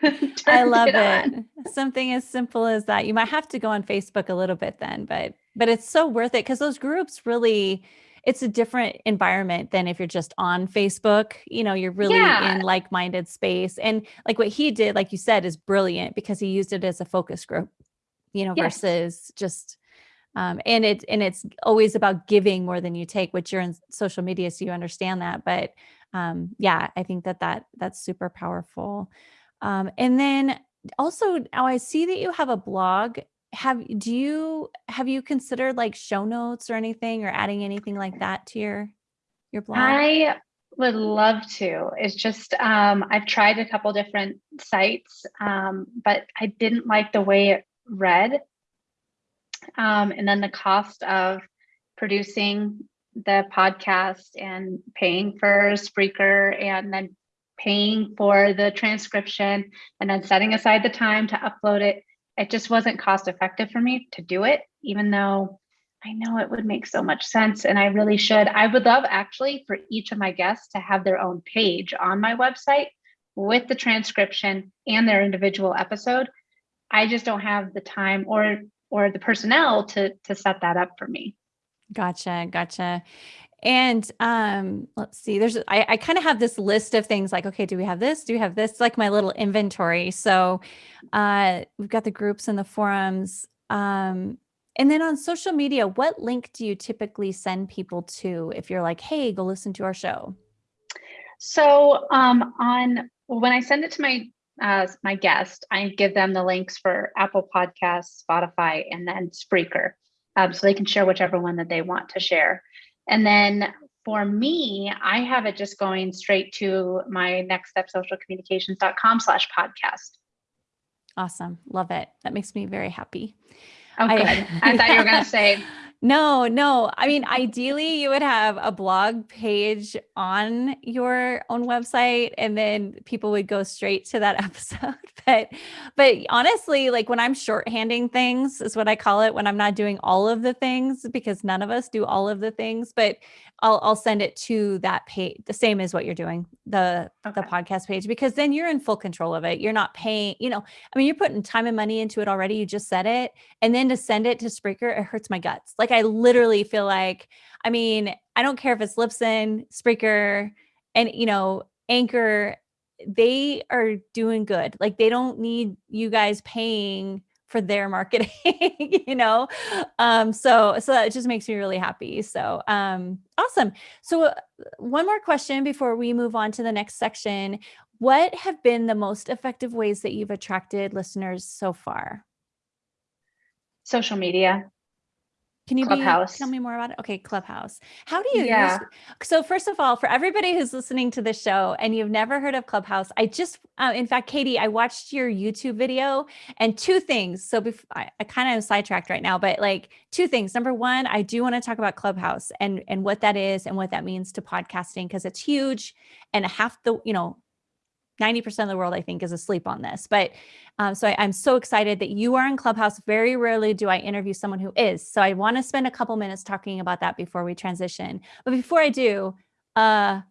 A: I love it. it. Something as simple as that. You might have to go on Facebook a little bit then, but but it's so worth it because those groups really it's a different environment than if you're just on Facebook. You know, you're really yeah. in like-minded space. And like what he did, like you said, is brilliant because he used it as a focus group, you know, yes. versus just um, and it and it's always about giving more than you take, which you're in social media, so you understand that. But um, yeah, I think that that that's super powerful. Um, and then also, now I see that you have a blog have do you have you considered like show notes or anything or adding anything like that to your your blog?
B: I would love to. It's just um, I've tried a couple different sites, um, but I didn't like the way it read. Um, and then the cost of producing the podcast and paying for Spreaker and then paying for the transcription and then setting aside the time to upload it it just wasn't cost effective for me to do it, even though I know it would make so much sense and I really should. I would love actually for each of my guests to have their own page on my website with the transcription and their individual episode. I just don't have the time or or the personnel to to set that up for me.
A: Gotcha, gotcha. And um, let's see, there's, I, I kind of have this list of things like, okay, do we have this? Do we have this? Like my little inventory. So uh, we've got the groups and the forums. Um, and then on social media, what link do you typically send people to if you're like, hey, go listen to our show?
B: So um, on when I send it to my uh, my guest, I give them the links for Apple Podcasts, Spotify, and then Spreaker, um, so they can share whichever one that they want to share. And then for me, I have it just going straight to my next step socialcommunications.com slash podcast.
A: Awesome. Love it. That makes me very happy.
B: Oh, good. I, I thought you were going to say
A: no, no. I mean, ideally, you would have a blog page on your own website, and then people would go straight to that episode. but, but honestly, like when I'm shorthanding things, is what I call it. When I'm not doing all of the things, because none of us do all of the things. But I'll I'll send it to that page, the same as what you're doing, the okay. the podcast page, because then you're in full control of it. You're not paying. You know, I mean, you're putting time and money into it already. You just said it, and then to send it to Spreaker, it hurts my guts. Like I literally feel like, I mean, I don't care if it's Libsyn Spreaker, and you know, Anchor, they are doing good. Like they don't need you guys paying for their marketing, you know? Um, so, so that just makes me really happy. So, um, awesome. So uh, one more question before we move on to the next section. What have been the most effective ways that you've attracted listeners so far?
B: Social media.
A: Can you Clubhouse. Be, tell me more about it? Okay, Clubhouse. How do you yeah. use? So first of all, for everybody who's listening to the show and you've never heard of Clubhouse, I just, uh, in fact, Katie, I watched your YouTube video and two things. So bef- I, I kind of sidetracked right now, but like two things. Number one, I do want to talk about Clubhouse and and what that is and what that means to podcasting because it's huge and half the you know 90% of the world, I think, is asleep on this. But um, so I, am so excited that you are in Clubhouse. Very rarely do I interview someone who is. So I want to spend a couple minutes talking about that before we transition. But before I do, uh,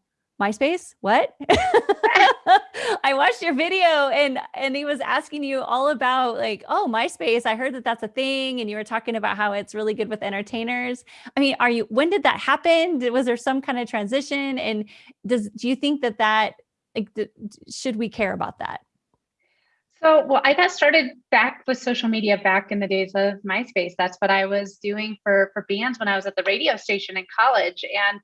A: MySpace? What? I watched your video and and he was asking you all about like, oh, MySpace. I heard that that's a thing and you were talking about how it's really good with entertainers. I mean, are you when did that happen? Was there some kind of transition and does do you think that that like should we care about that?
B: So, well, I got started back with social media back in the days of MySpace. That's what I was doing for for bands when I was at the radio station in college. And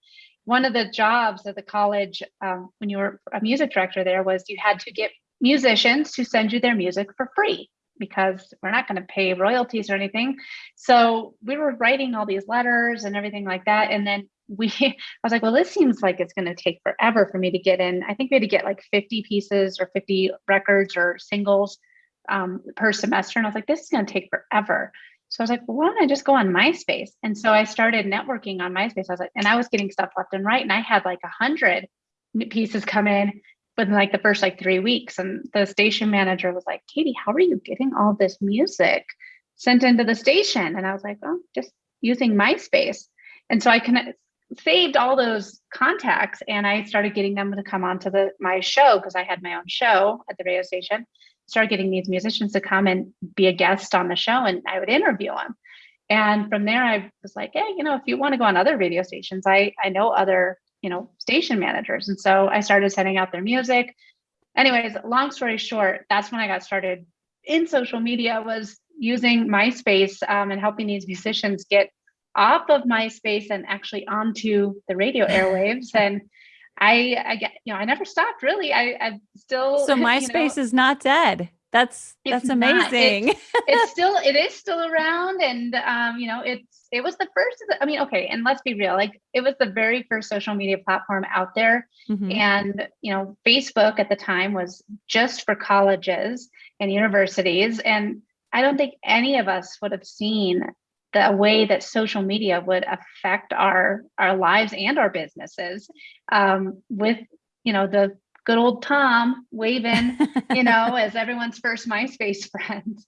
B: one of the jobs at the college um, when you were a music director there was you had to get musicians to send you their music for free because we're not going to pay royalties or anything. So we were writing all these letters and everything like that. And then we, I was like, well, this seems like it's going to take forever for me to get in. I think we had to get like 50 pieces or 50 records or singles um, per semester. And I was like, this is going to take forever. So I was like, well, why don't I just go on MySpace? And so I started networking on MySpace. I was like, and I was getting stuff left and right. And I had like a hundred pieces come in within like the first like three weeks. And the station manager was like, Katie, how are you getting all this music sent into the station? And I was like, oh, just using MySpace. And so I can saved all those contacts and I started getting them to come onto the my show because I had my own show at the radio station started getting these musicians to come and be a guest on the show and I would interview them. And from there, I was like, hey, you know, if you want to go on other radio stations, I, I know other, you know, station managers. And so I started sending out their music. Anyways, long story short, that's when I got started in social media was using MySpace um, and helping these musicians get off of MySpace and actually onto the radio airwaves. And I, I get, you know, I never stopped really. I, I still.
A: So MySpace you know, is not dead. That's that's amazing.
B: It's, it's, still it is still around, and um, you know, it's it was the first. The, I mean, okay, and let's be real, like it was the very first social media platform out there, mm-hmm. and you know, Facebook at the time was just for colleges and universities, and I don't think any of us would have seen the way that social media would affect our our lives and our businesses um, with you know the good old tom waving you know as everyone's first myspace friend.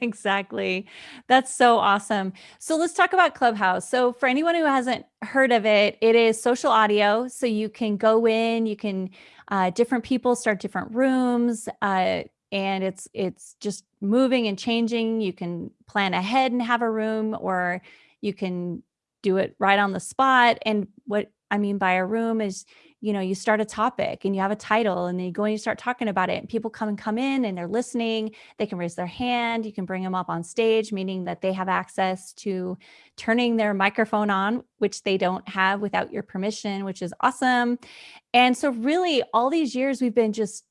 A: Exactly. That's so awesome. So let's talk about clubhouse. So for anyone who hasn't heard of it it is social audio. So you can go in you can uh, different people start different rooms uh, and it's it's just moving and changing. You can plan ahead and have a room or you can do it right on the spot. And what I mean by a room is, you know, you start a topic and you have a title and then you go and you start talking about it and people come and come in and they're listening. They can raise their hand. You can bring them up on stage, meaning that they have access to turning their microphone on, which they don't have without your permission, which is awesome. And so really all these years we've been just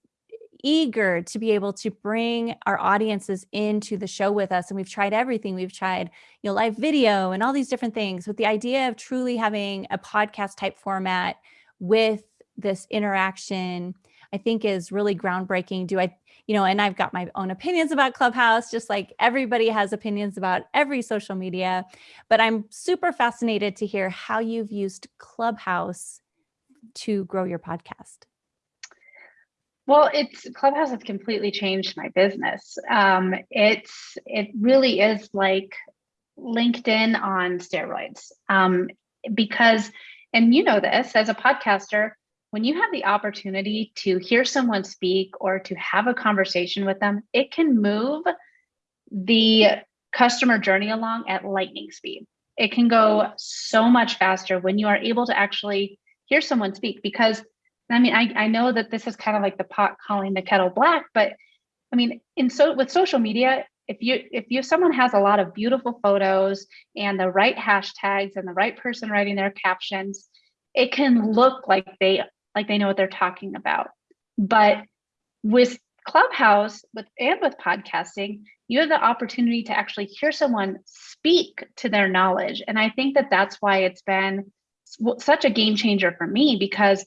A: eager to be able to bring our audiences into the show with us. And we've tried everything. We've tried, you know, live video and all these different things with the idea of truly having a podcast type format with this interaction, I think is really groundbreaking. Do I, you know, and I've got my own opinions about Clubhouse, just like everybody has opinions about every social media, but I'm super fascinated to hear how you've used Clubhouse to grow your podcast.
B: Well, it's Clubhouse has completely changed my business. Um, it's it really is like LinkedIn on steroids um, because, and you know this as a podcaster, when you have the opportunity to hear someone speak or to have a conversation with them, it can move the customer journey along at lightning speed. It can go so much faster when you are able to actually hear someone speak because I mean, I, I know that this is kind of like the pot calling the kettle black, but I mean, in so with social media, if you if you someone has a lot of beautiful photos and the right hashtags and the right person writing their captions, it can look like they like they know what they're talking about. But with Clubhouse with and with podcasting, you have the opportunity to actually hear someone speak to their knowledge, and I think that that's why it's been such a game changer for me because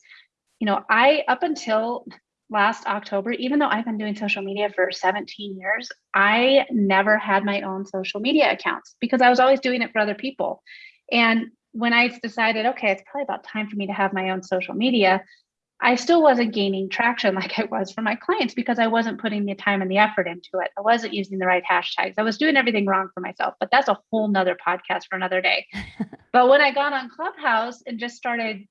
B: you know, I up until last October, even though I've been doing social media for 17 years, I never had my own social media accounts because I was always doing it for other people. And when I decided, okay, it's probably about time for me to have my own social media, I still wasn't gaining traction like I was for my clients because I wasn't putting the time and the effort into it. I wasn't using the right hashtags. I was doing everything wrong for myself, but that's a whole nother podcast for another day. but when I got on Clubhouse and just started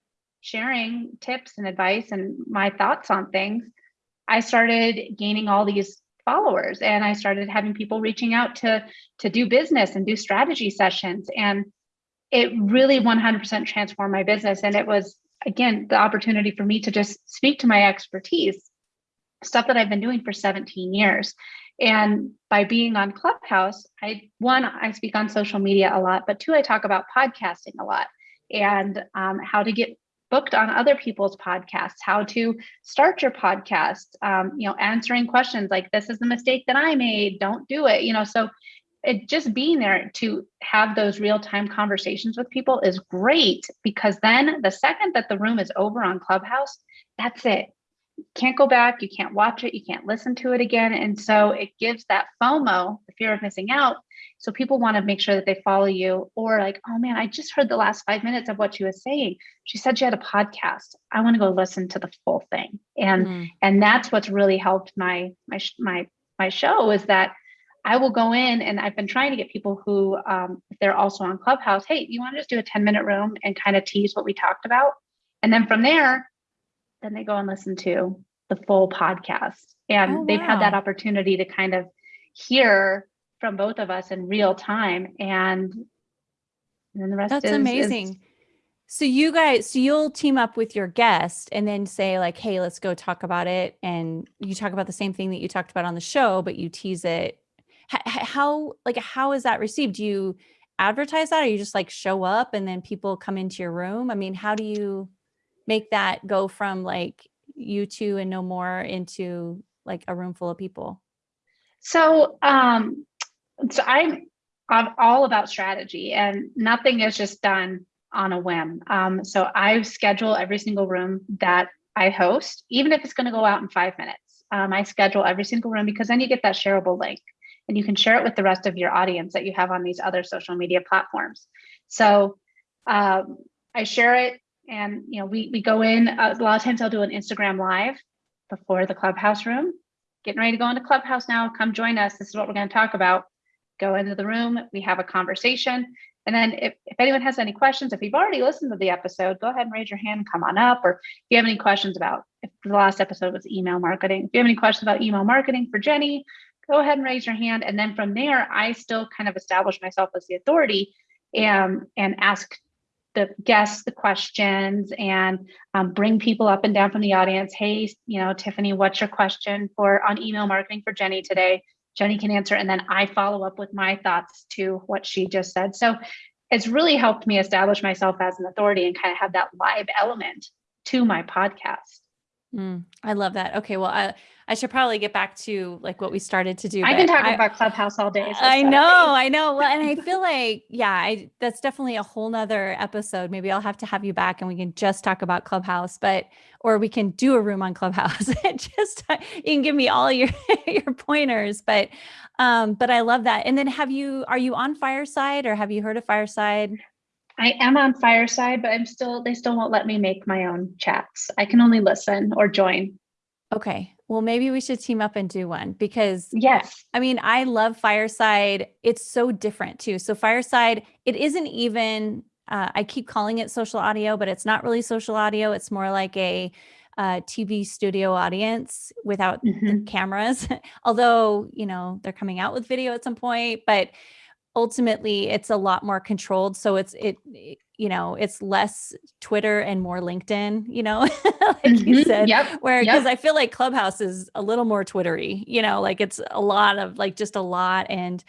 B: sharing tips and advice and my thoughts on things, I started gaining all these followers and I started having people reaching out to to do business and do strategy sessions. And it really 100% transformed my business. And it was again the opportunity for me to just speak to my expertise stuff that I've been doing for 17 years. And by being on Clubhouse I one I speak on social media a lot but two I talk about podcasting a lot and um, how to get booked on other people's podcasts, how to start your podcast, um, you know, answering questions like this is the mistake that I made, don't do it, you know. So it just being there to have those real-time conversations with people is great because then the second that the room is over on Clubhouse, that's it. Can't go back, you can't watch it, you can't listen to it again. And so it gives that FOMO, the fear of missing out, so people want to make sure that they follow you or like, oh man, I just heard the last five minutes of what she was saying. She said she had a podcast. I want to go listen to the full thing. And mm. and that's what's really helped my my my my show is that I will go in and I've been trying to get people who um, if they're also on Clubhouse, hey, you want to just do a 10 minute room and kind of tease what we talked about? And then from there, then they go and listen to the full podcast. And oh, they've had that opportunity to kind of hear from both of us in real time and then the rest
A: that's
B: is,
A: amazing.
B: Is,
A: so you guys so you'll team up with your guest and then say like hey let's go talk about it and you talk about the same thing that you talked about on the show but you tease it. How like how is that received? Do you advertise that or you just like show up and then people come into your room? I mean how do you make that go from like you two and no more into like a room full of people?
B: So um so I'm, I'm all about strategy and nothing is just done on a whim. Um, so I schedule every single room that I host, even if it's going to go out in five minutes. Um, I schedule every single room because then you get that shareable link and you can share it with the rest of your audience that you have on these other social media platforms. So um, I share it and you know we, we go in, uh, a lot of times I'll do an Instagram live before the clubhouse room, getting ready to go into clubhouse now, come join us. This is what we're going to talk about go into the room, we have a conversation. And then if, if anyone has any questions, if you've already listened to the episode, go ahead and raise your hand, come on up. Or if you have any questions about, if the last episode was email marketing, if you have any questions about email marketing for Jenny, go ahead and raise your hand. And then from there, I still kind of establish myself as the authority and, and ask the guests the questions and um, bring people up and down from the audience. Hey, you know, Tiffany, what's your question for on email marketing for Jenny today? Jenny can answer, and then I follow up with my thoughts to what she just said. So it's really helped me establish myself as an authority and kind of have that live element to my podcast.
A: Mm, I love that. Okay, well, I I should probably get back to like what we started to do.
B: I can talk I, about Clubhouse all day.
A: So I know, I know. Well, and I feel like, yeah, I that's definitely a whole nother episode. Maybe I'll have to have you back and we can just talk about Clubhouse, but or we can do a room on Clubhouse. and just you can give me all your your pointers. But um, but I love that. And then have you are you on Fireside or have you heard of Fireside?
B: I am on Fireside, but I'm still they still won't let me make my own chats. I can only listen or join.
A: Okay. Well, maybe we should team up and do one because
B: yes,
A: I mean, I love Fireside. It's so different too. So Fireside, it isn't even, uh, I keep calling it social audio, but it's not really social audio. It's more like a uh, TV studio audience without mm -hmm. the cameras, although, you know, they're coming out with video at some point, but ultimately it's a lot more controlled. So it's, it, you know, it's less Twitter and more LinkedIn, you know, like mm -hmm. you mm-hmm. said,
B: yep.
A: where, cause yep. I feel like Clubhouse is a little more Twittery, you know, like it's a lot of like just a lot. And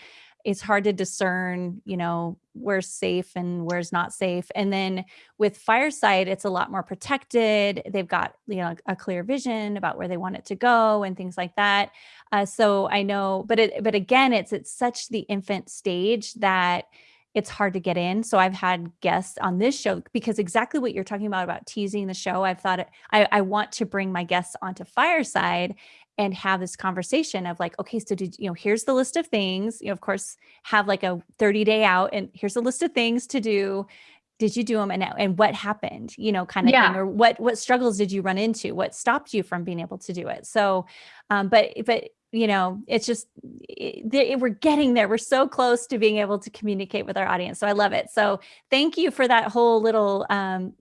A: it's hard to discern, you know, where's safe and where's not safe. And then with Fireside, it's a lot more protected. They've got, you know, a clear vision about where they want it to go and things like that. Uh, so I know, but it, but again, it's, it's such the infant stage that it's hard to get in. So I've had guests on this show because exactly what you're talking about, about teasing the show, I've thought I, I want to bring my guests onto Fireside and have this conversation of like, okay, so did you know, here's the list of things, you know, of course, have like a 30 day out and here's a list of things to do. Did you do them and, and what happened, you know, kind of yeah. thing, or what, what struggles did you run into? What stopped you from being able to do it? So, um, but, but you know, it's just, it, we're getting there. We're so close to being able to communicate with our audience. So I love it. So thank you for that whole little um,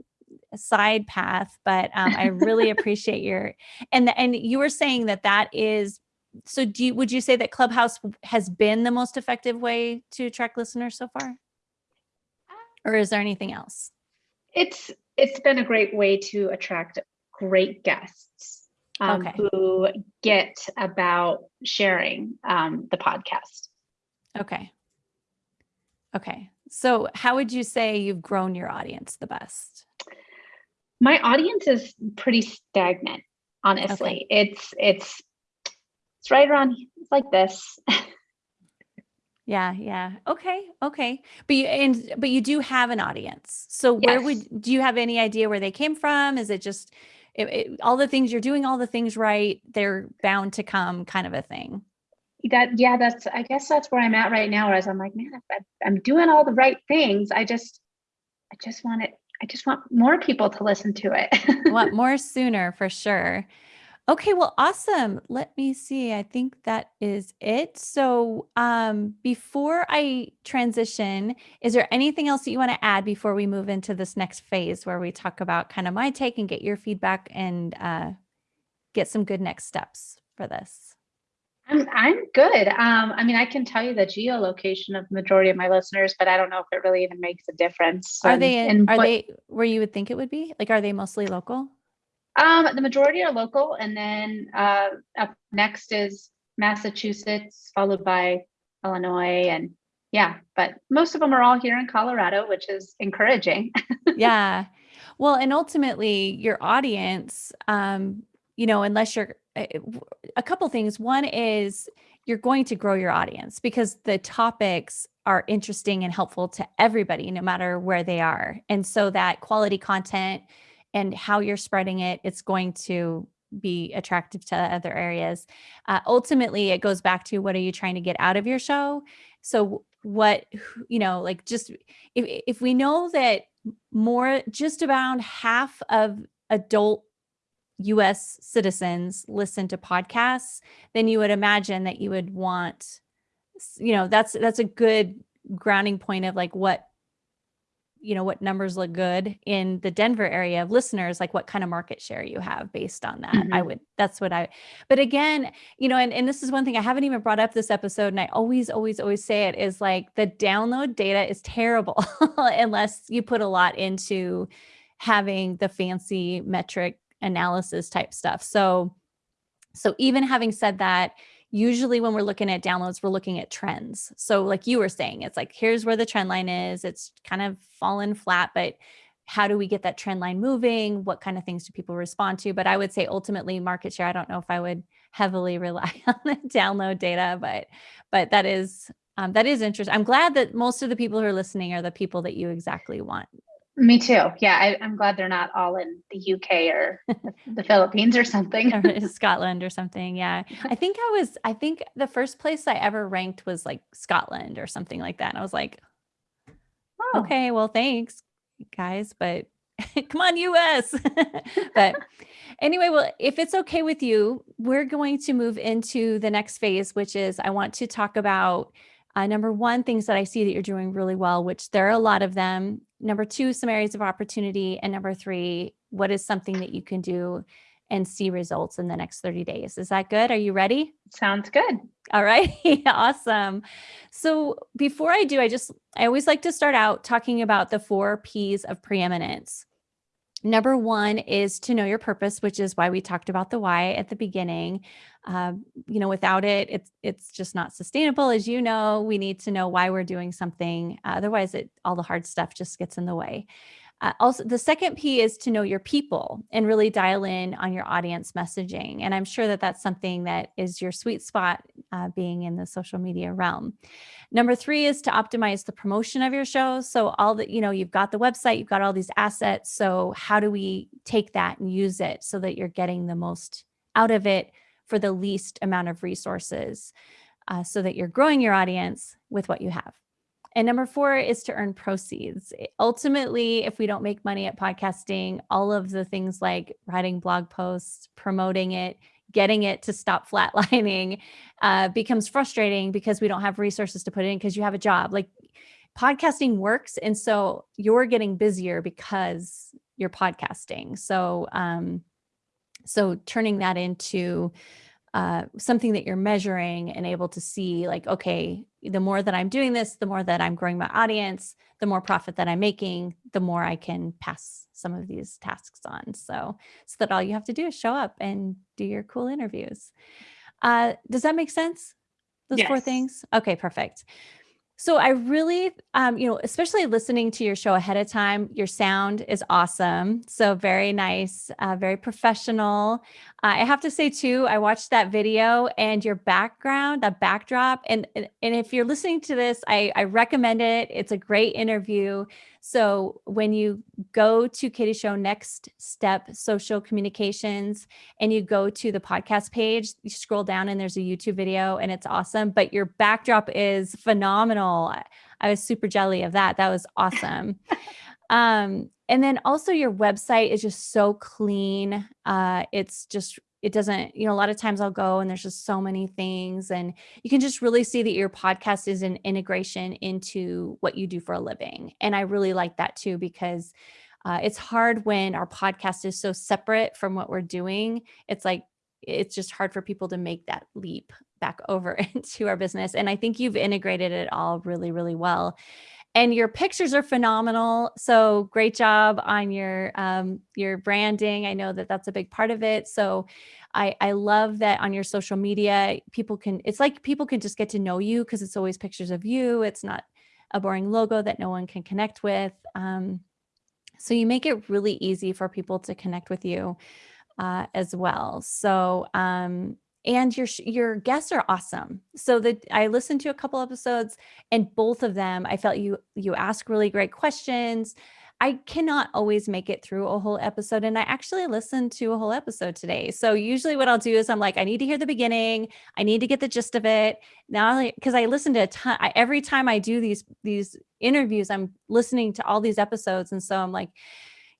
A: side path, but um, I really appreciate your and and you were saying that that is so do you would you say that Clubhouse has been the most effective way to attract listeners so far? Or is there anything else?
B: It's it's been a great way to attract great guests um, okay. who get about sharing um, the podcast.
A: Okay. Okay. So, how would you say you've grown your audience the best?
B: My audience is pretty stagnant, honestly. Okay. It's it's it's right around it's like this.
A: yeah, yeah. Okay, okay. But you and but you do have an audience. So where would do you have any idea where they came from? Is it just it, it, all the things you're doing all the things right, they're bound to come kind of a thing
B: that yeah that's i guess that's where i'm at right now whereas i'm like man I, i'm doing all the right things i just i just want it i just want more people to listen to it.
A: Want more sooner for sure. Okay well awesome. Let me see. I think that is it. So um before i transition is there anything else that you want to add before we move into this next phase where we talk about kind of my take and get your feedback and uh get some good next steps for this
B: I'm I'm good. Um, I mean, I can tell you the geolocation of the majority of my listeners, but I don't know if it really even makes a difference.
A: Are they in, are what, they where you would think it would be? Like, are they mostly local?
B: Um, the majority are local, and then uh, up next is Massachusetts, followed by Illinois, and yeah, but most of them are all here in Colorado, which is encouraging.
A: yeah, well, and ultimately, your audience, um, you know, unless you're a couple things. One is you're going to grow your audience because the topics are interesting and helpful to everybody, no matter where they are. And so that quality content and how you're spreading it, it's going to be attractive to other areas. Uh, ultimately, it goes back to what are you trying to get out of your show? So what, you know, like just if, if we know that more, just about half of adult US citizens listen to podcasts, then you would imagine that you would want, you know, that's that's a good grounding point of like what you know what numbers look good in the denver area of listeners like what kind of market share you have based on that mm-hmm. i would that's what i but again you know and, and this is one thing i haven't even brought up this episode and i always always always say it is like the download data is terrible unless you put a lot into having the fancy metric analysis type stuff. So, so even having said that, usually when we're looking at downloads, we're looking at trends. So like you were saying, it's like, here's where the trend line is. It's kind of fallen flat, but how do we get that trend line moving? What kind of things do people respond to? But I would say ultimately market share, I don't know if I would heavily rely on the download data, but, but that is, um, that is interesting. I'm glad that most of the people who are listening are the people that you exactly want
B: me too. Yeah, I, am glad they're not all in the UK or the Philippines or something.
A: or Scotland or something. Yeah. I think I was, I think the first place I ever ranked was like Scotland or something like that. And I was like, oh. okay, well, thanks, guys, but come on, US. but anyway, well, if it's okay with you, we're going to move into the next phase, which is I want to talk about uh, number one, things that I see that you're doing really well, which there are a lot of them. Number two, some areas of opportunity. And number three, what is something that you can do and see results in the next 30 days. Is that good? Are you ready?
B: Sounds good.
A: All right. awesome. So before I do, I just, I always like to start out talking about the four P's of preeminence. Number one is to know your purpose, which is why we talked about the why at the beginning. Um, you know, without it, it's it's just not sustainable. As you know, we need to know why we're doing something. Otherwise, it all the hard stuff just gets in the way. Uh, also, the second P is to know your people and really dial in on your audience messaging. And I'm sure that that's something that is your sweet spot uh, being in the social media realm. Number three is to optimize the promotion of your show. So all that, you know, you've got the website, you've got all these assets. So how do we take that and use it so that you're getting the most out of it for the least amount of resources uh, so that you're growing your audience with what you have. And number four is to earn proceeds. Ultimately, if we don't make money at podcasting, all of the things like writing blog posts, promoting it, getting it to stop flatlining uh, becomes frustrating because we don't have resources to put in because you have a job. Like podcasting works. And so you're getting busier because you're podcasting. So, um, so turning that into uh, something that you're measuring and able to see like, okay, the more that I'm doing this, the more that I'm growing my audience, the more profit that I'm making, the more I can pass some of these tasks on. So, so that all you have to do is show up and do your cool interviews. Uh, does that make sense? Those yes. four things? Okay, perfect. So I really, um, you know, especially listening to your show ahead of time, your sound is awesome. So very nice, uh, very professional. Uh, I have to say too, I watched that video and your background, that backdrop, and and if you're listening to this, I, I recommend it. It's a great interview. So when you go to Katie Show Next Step Social Communications and you go to the podcast page, you scroll down and there's a YouTube video and it's awesome, but your backdrop is phenomenal. I was super jelly of that. That was awesome. um, and then also your website is just so clean. Uh, it's just it doesn't, you know, a lot of times I'll go and there's just so many things and you can just really see that your podcast is an integration into what you do for a living. And I really like that too, because uh, it's hard when our podcast is so separate from what we're doing. It's like, it's just hard for people to make that leap back over into our business. And I think you've integrated it all really, really well and your pictures are phenomenal. So great job on your um, your branding. I know that that's a big part of it. So I, I love that on your social media, people can, it's like people can just get to know you because it's always pictures of you. It's not a boring logo that no one can connect with. Um, so you make it really easy for people to connect with you uh, as well. So um, and your your guests are awesome. So that I listened to a couple episodes and both of them I felt you you ask really great questions. I cannot always make it through a whole episode and I actually listened to a whole episode today. So usually what I'll do is I'm like I need to hear the beginning. I need to get the gist of it. Now because I listen to a ton I, every time I do these these interviews I'm listening to all these episodes and so I'm like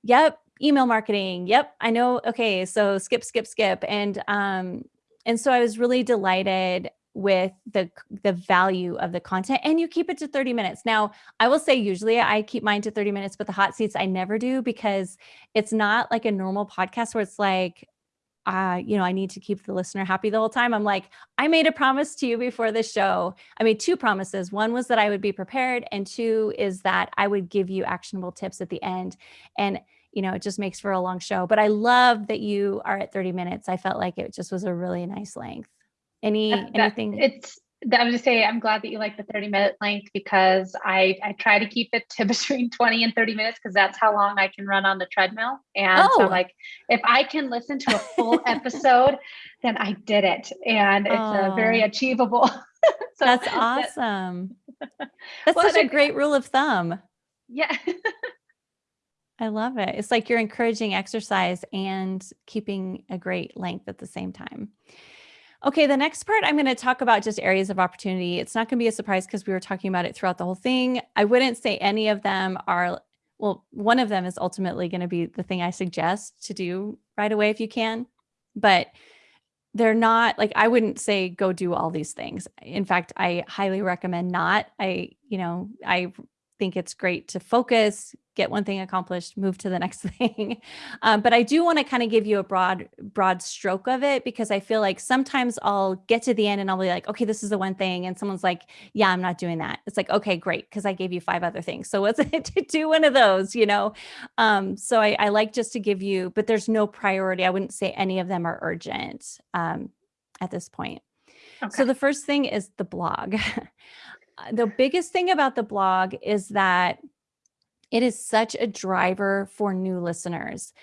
A: yep, email marketing. Yep, I know. Okay, so skip skip skip and um and so I was really delighted with the the value of the content and you keep it to 30 minutes. Now, I will say usually I keep mine to 30 minutes, but the hot seats I never do because it's not like a normal podcast where it's like uh, you know, I need to keep the listener happy the whole time. I'm like, I made a promise to you before the show. I made two promises. One was that I would be prepared, and two is that I would give you actionable tips at the end. And you know, it just makes for a long show. But I love that you are at 30 minutes. I felt like it just was a really nice length. Any that, anything?
B: It's I was just say I'm glad that you like the 30 minute length because I I try to keep it to between 20 and 30 minutes because that's how long I can run on the treadmill. And oh. so like if I can listen to a full episode, then I did it. And it's oh. a very achievable.
A: so that's awesome. That's well, such a great rule of thumb.
B: Yeah.
A: I love it. It's like you're encouraging exercise and keeping a great length at the same time. Okay, the next part I'm going to talk about just areas of opportunity. It's not going to be a surprise because we were talking about it throughout the whole thing. I wouldn't say any of them are, well, one of them is ultimately going to be the thing I suggest to do right away if you can, but they're not like I wouldn't say go do all these things. In fact, I highly recommend not. I, you know, I think it's great to focus, get one thing accomplished, move to the next thing. Um, but I do want to kind of give you a broad, broad stroke of it because I feel like sometimes I'll get to the end and I'll be like, okay, this is the one thing. And someone's like, yeah, I'm not doing that. It's like, okay, great. Cause I gave you five other things. So what's it to do one of those, you know? Um, so I, I, like just to give you, but there's no priority. I wouldn't say any of them are urgent um, at this point. Okay. So the first thing is the blog. Uh, the biggest thing about the blog is that it is such a driver for new listeners.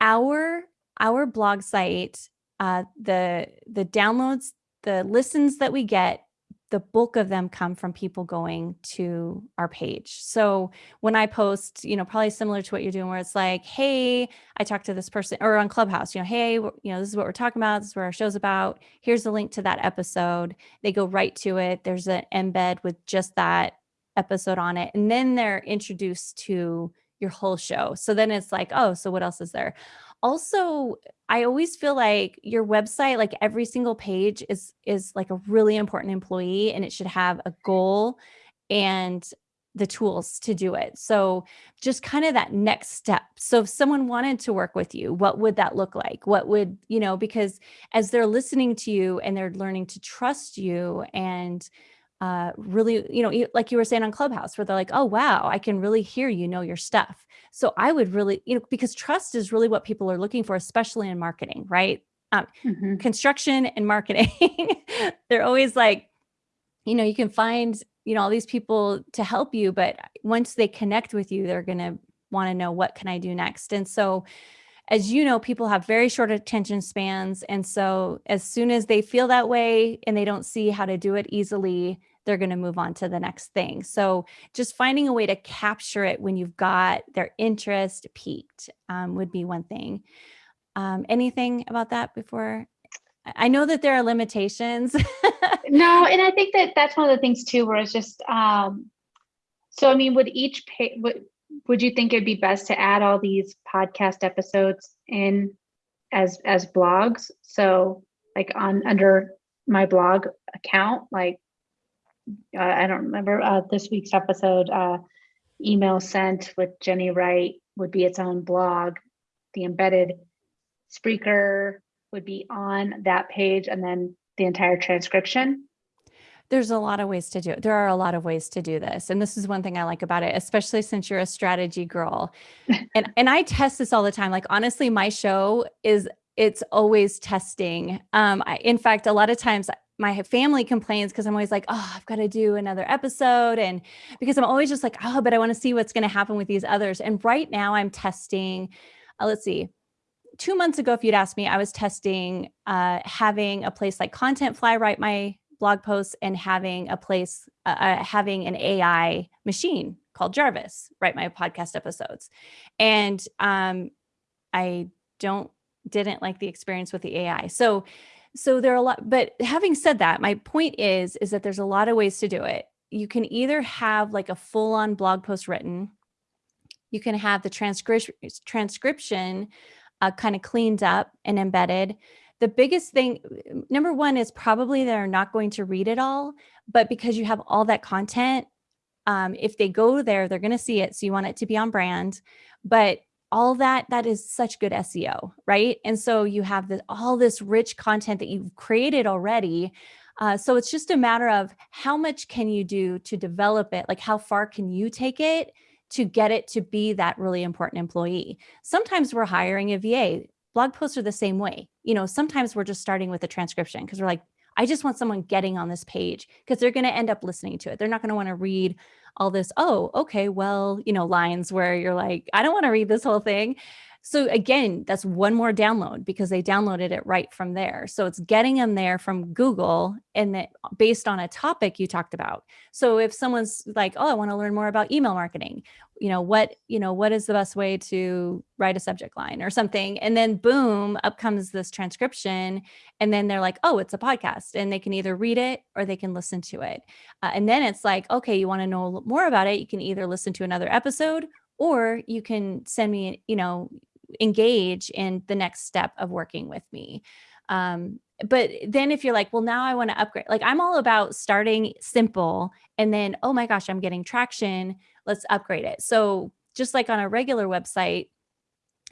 A: Our our blog site, uh, the the downloads, the listens that we get the bulk of them come from people going to our page. So when I post, you know, probably similar to what you're doing, where it's like, hey, I talked to this person or on Clubhouse, you know, hey, you know, this is what we're talking about. This is where our show's about. Here's the link to that episode. They go right to it. There's an embed with just that episode on it. And then they're introduced to your whole show. So then it's like, oh, so what else is there? Also, I always feel like your website, like every single page is is like a really important employee and it should have a mm-hmm. goal and the tools to do it. So just kind of that next step. So if someone wanted to work with you, what would that look like? What would, you know, because as they're listening to you and they're learning to trust you and uh, really, you know, like you were saying on Clubhouse, where they're like, oh, wow, I can really hear you know your stuff. So I would really, you know, because trust is really what people are looking for, especially in marketing, right? Um, mm-hmm. Construction and marketing, they're always like, you know, you can find you know, all these people to help you, but once they connect with you, they're going to want to know what can I do next. And so as you know, people have very short attention spans. And so as soon as they feel that way and they don't see how to do it easily, they're going to move on to the next thing. So just finding a way to capture it when you've got their interest peaked um, would be one thing. Um, anything about that before? I know that there are limitations.
B: no, and I think that that's one of the things too, where it's just, um, so I mean, would each page, would, would you think it'd be best to add all these podcast episodes in as as blogs? So like on under my blog account, like uh, I don't remember uh, this week's episode, uh, email sent with Jenny Wright would be its own blog. The embedded Spreaker would be on that page and then the entire transcription?
A: There's a lot of ways to do it. There are a lot of ways to do this. And this is one thing I like about it, especially since you're a strategy girl. and and I test this all the time. Like honestly, my show is it's always testing. Um, I, in fact, a lot of times my family complains because I'm always like, oh, I've got to do another episode. And because I'm always just like, oh, but I want to see what's going to happen with these others. And right now I'm testing, uh, let's see, two months ago, if you'd asked me, I was testing uh, having a place like Content Fly write my blog posts and having a place, uh, uh, having an AI machine called Jarvis write my podcast episodes. And um, I don't, didn't like the experience with the AI. So, so there are a lot, but having said that, my point is, is that there's a lot of ways to do it. You can either have like a full on blog post written, you can have the transcription transcription uh, kind of cleaned up and embedded. The biggest thing, number one, is probably they're not going to read it all, but because you have all that content, um, if they go there, they're going to see it. So you want it to be on brand, but all that that is such good SEO, right? And so you have the, all this rich content that you've created already. Uh, so it's just a matter of how much can you do to develop it? Like how far can you take it to get it to be that really important employee. Sometimes we're hiring a VA. Blog posts are the same way. You know, sometimes we're just starting with a transcription because we're like, I just want someone getting on this page because they're going to end up listening to it. They're not going to want to read all this, oh, okay, well, you know, lines where you're like, I don't want to read this whole thing. So again, that's one more download because they downloaded it right from there. So it's getting them there from Google and that based on a topic you talked about. So if someone's like, oh, I want to learn more about email marketing, you know, what, you know, what is the best way to write a subject line or something? And then boom, up comes this transcription. And then they're like, oh, it's a podcast and they can either read it or they can listen to it. Uh, and then it's like, okay, you want to know more about it. You can either listen to another episode or you can send me, you know, engage in the next step of working with me. Um, but then if you're like, well, now I want to upgrade, like I'm all about starting simple and then, oh my gosh, I'm getting traction. Let's upgrade it. So just like on a regular website,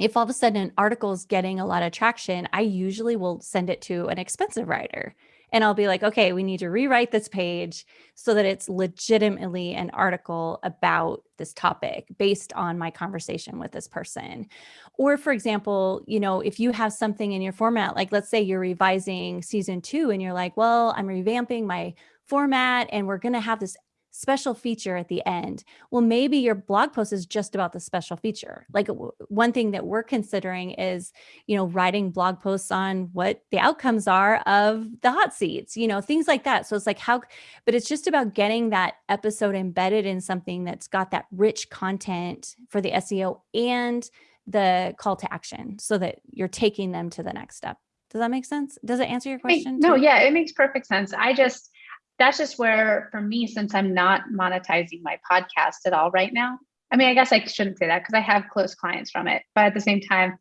A: if all of a sudden an article is getting a lot of traction, I usually will send it to an expensive writer and I'll be like, okay, we need to rewrite this page so that it's legitimately an article about this topic based on my conversation with this person. Or for example, you know, if you have something in your format, like let's say you're revising season two and you're like, well, I'm revamping my format and we're going to have this special feature at the end. Well, maybe your blog post is just about the special feature. Like one thing that we're considering is, you know, writing blog posts on what the outcomes are of the hot seats, you know, things like that. So it's like how, but it's just about getting that episode embedded in something that's got that rich content for the SEO and the call to action so that you're taking them to the next step. Does that make sense? Does it answer your question?
B: No, yeah, it makes perfect sense. I just, that's just where for me since i'm not monetizing my podcast at all right now i mean i guess i shouldn't say that because i have close clients from it but at the same time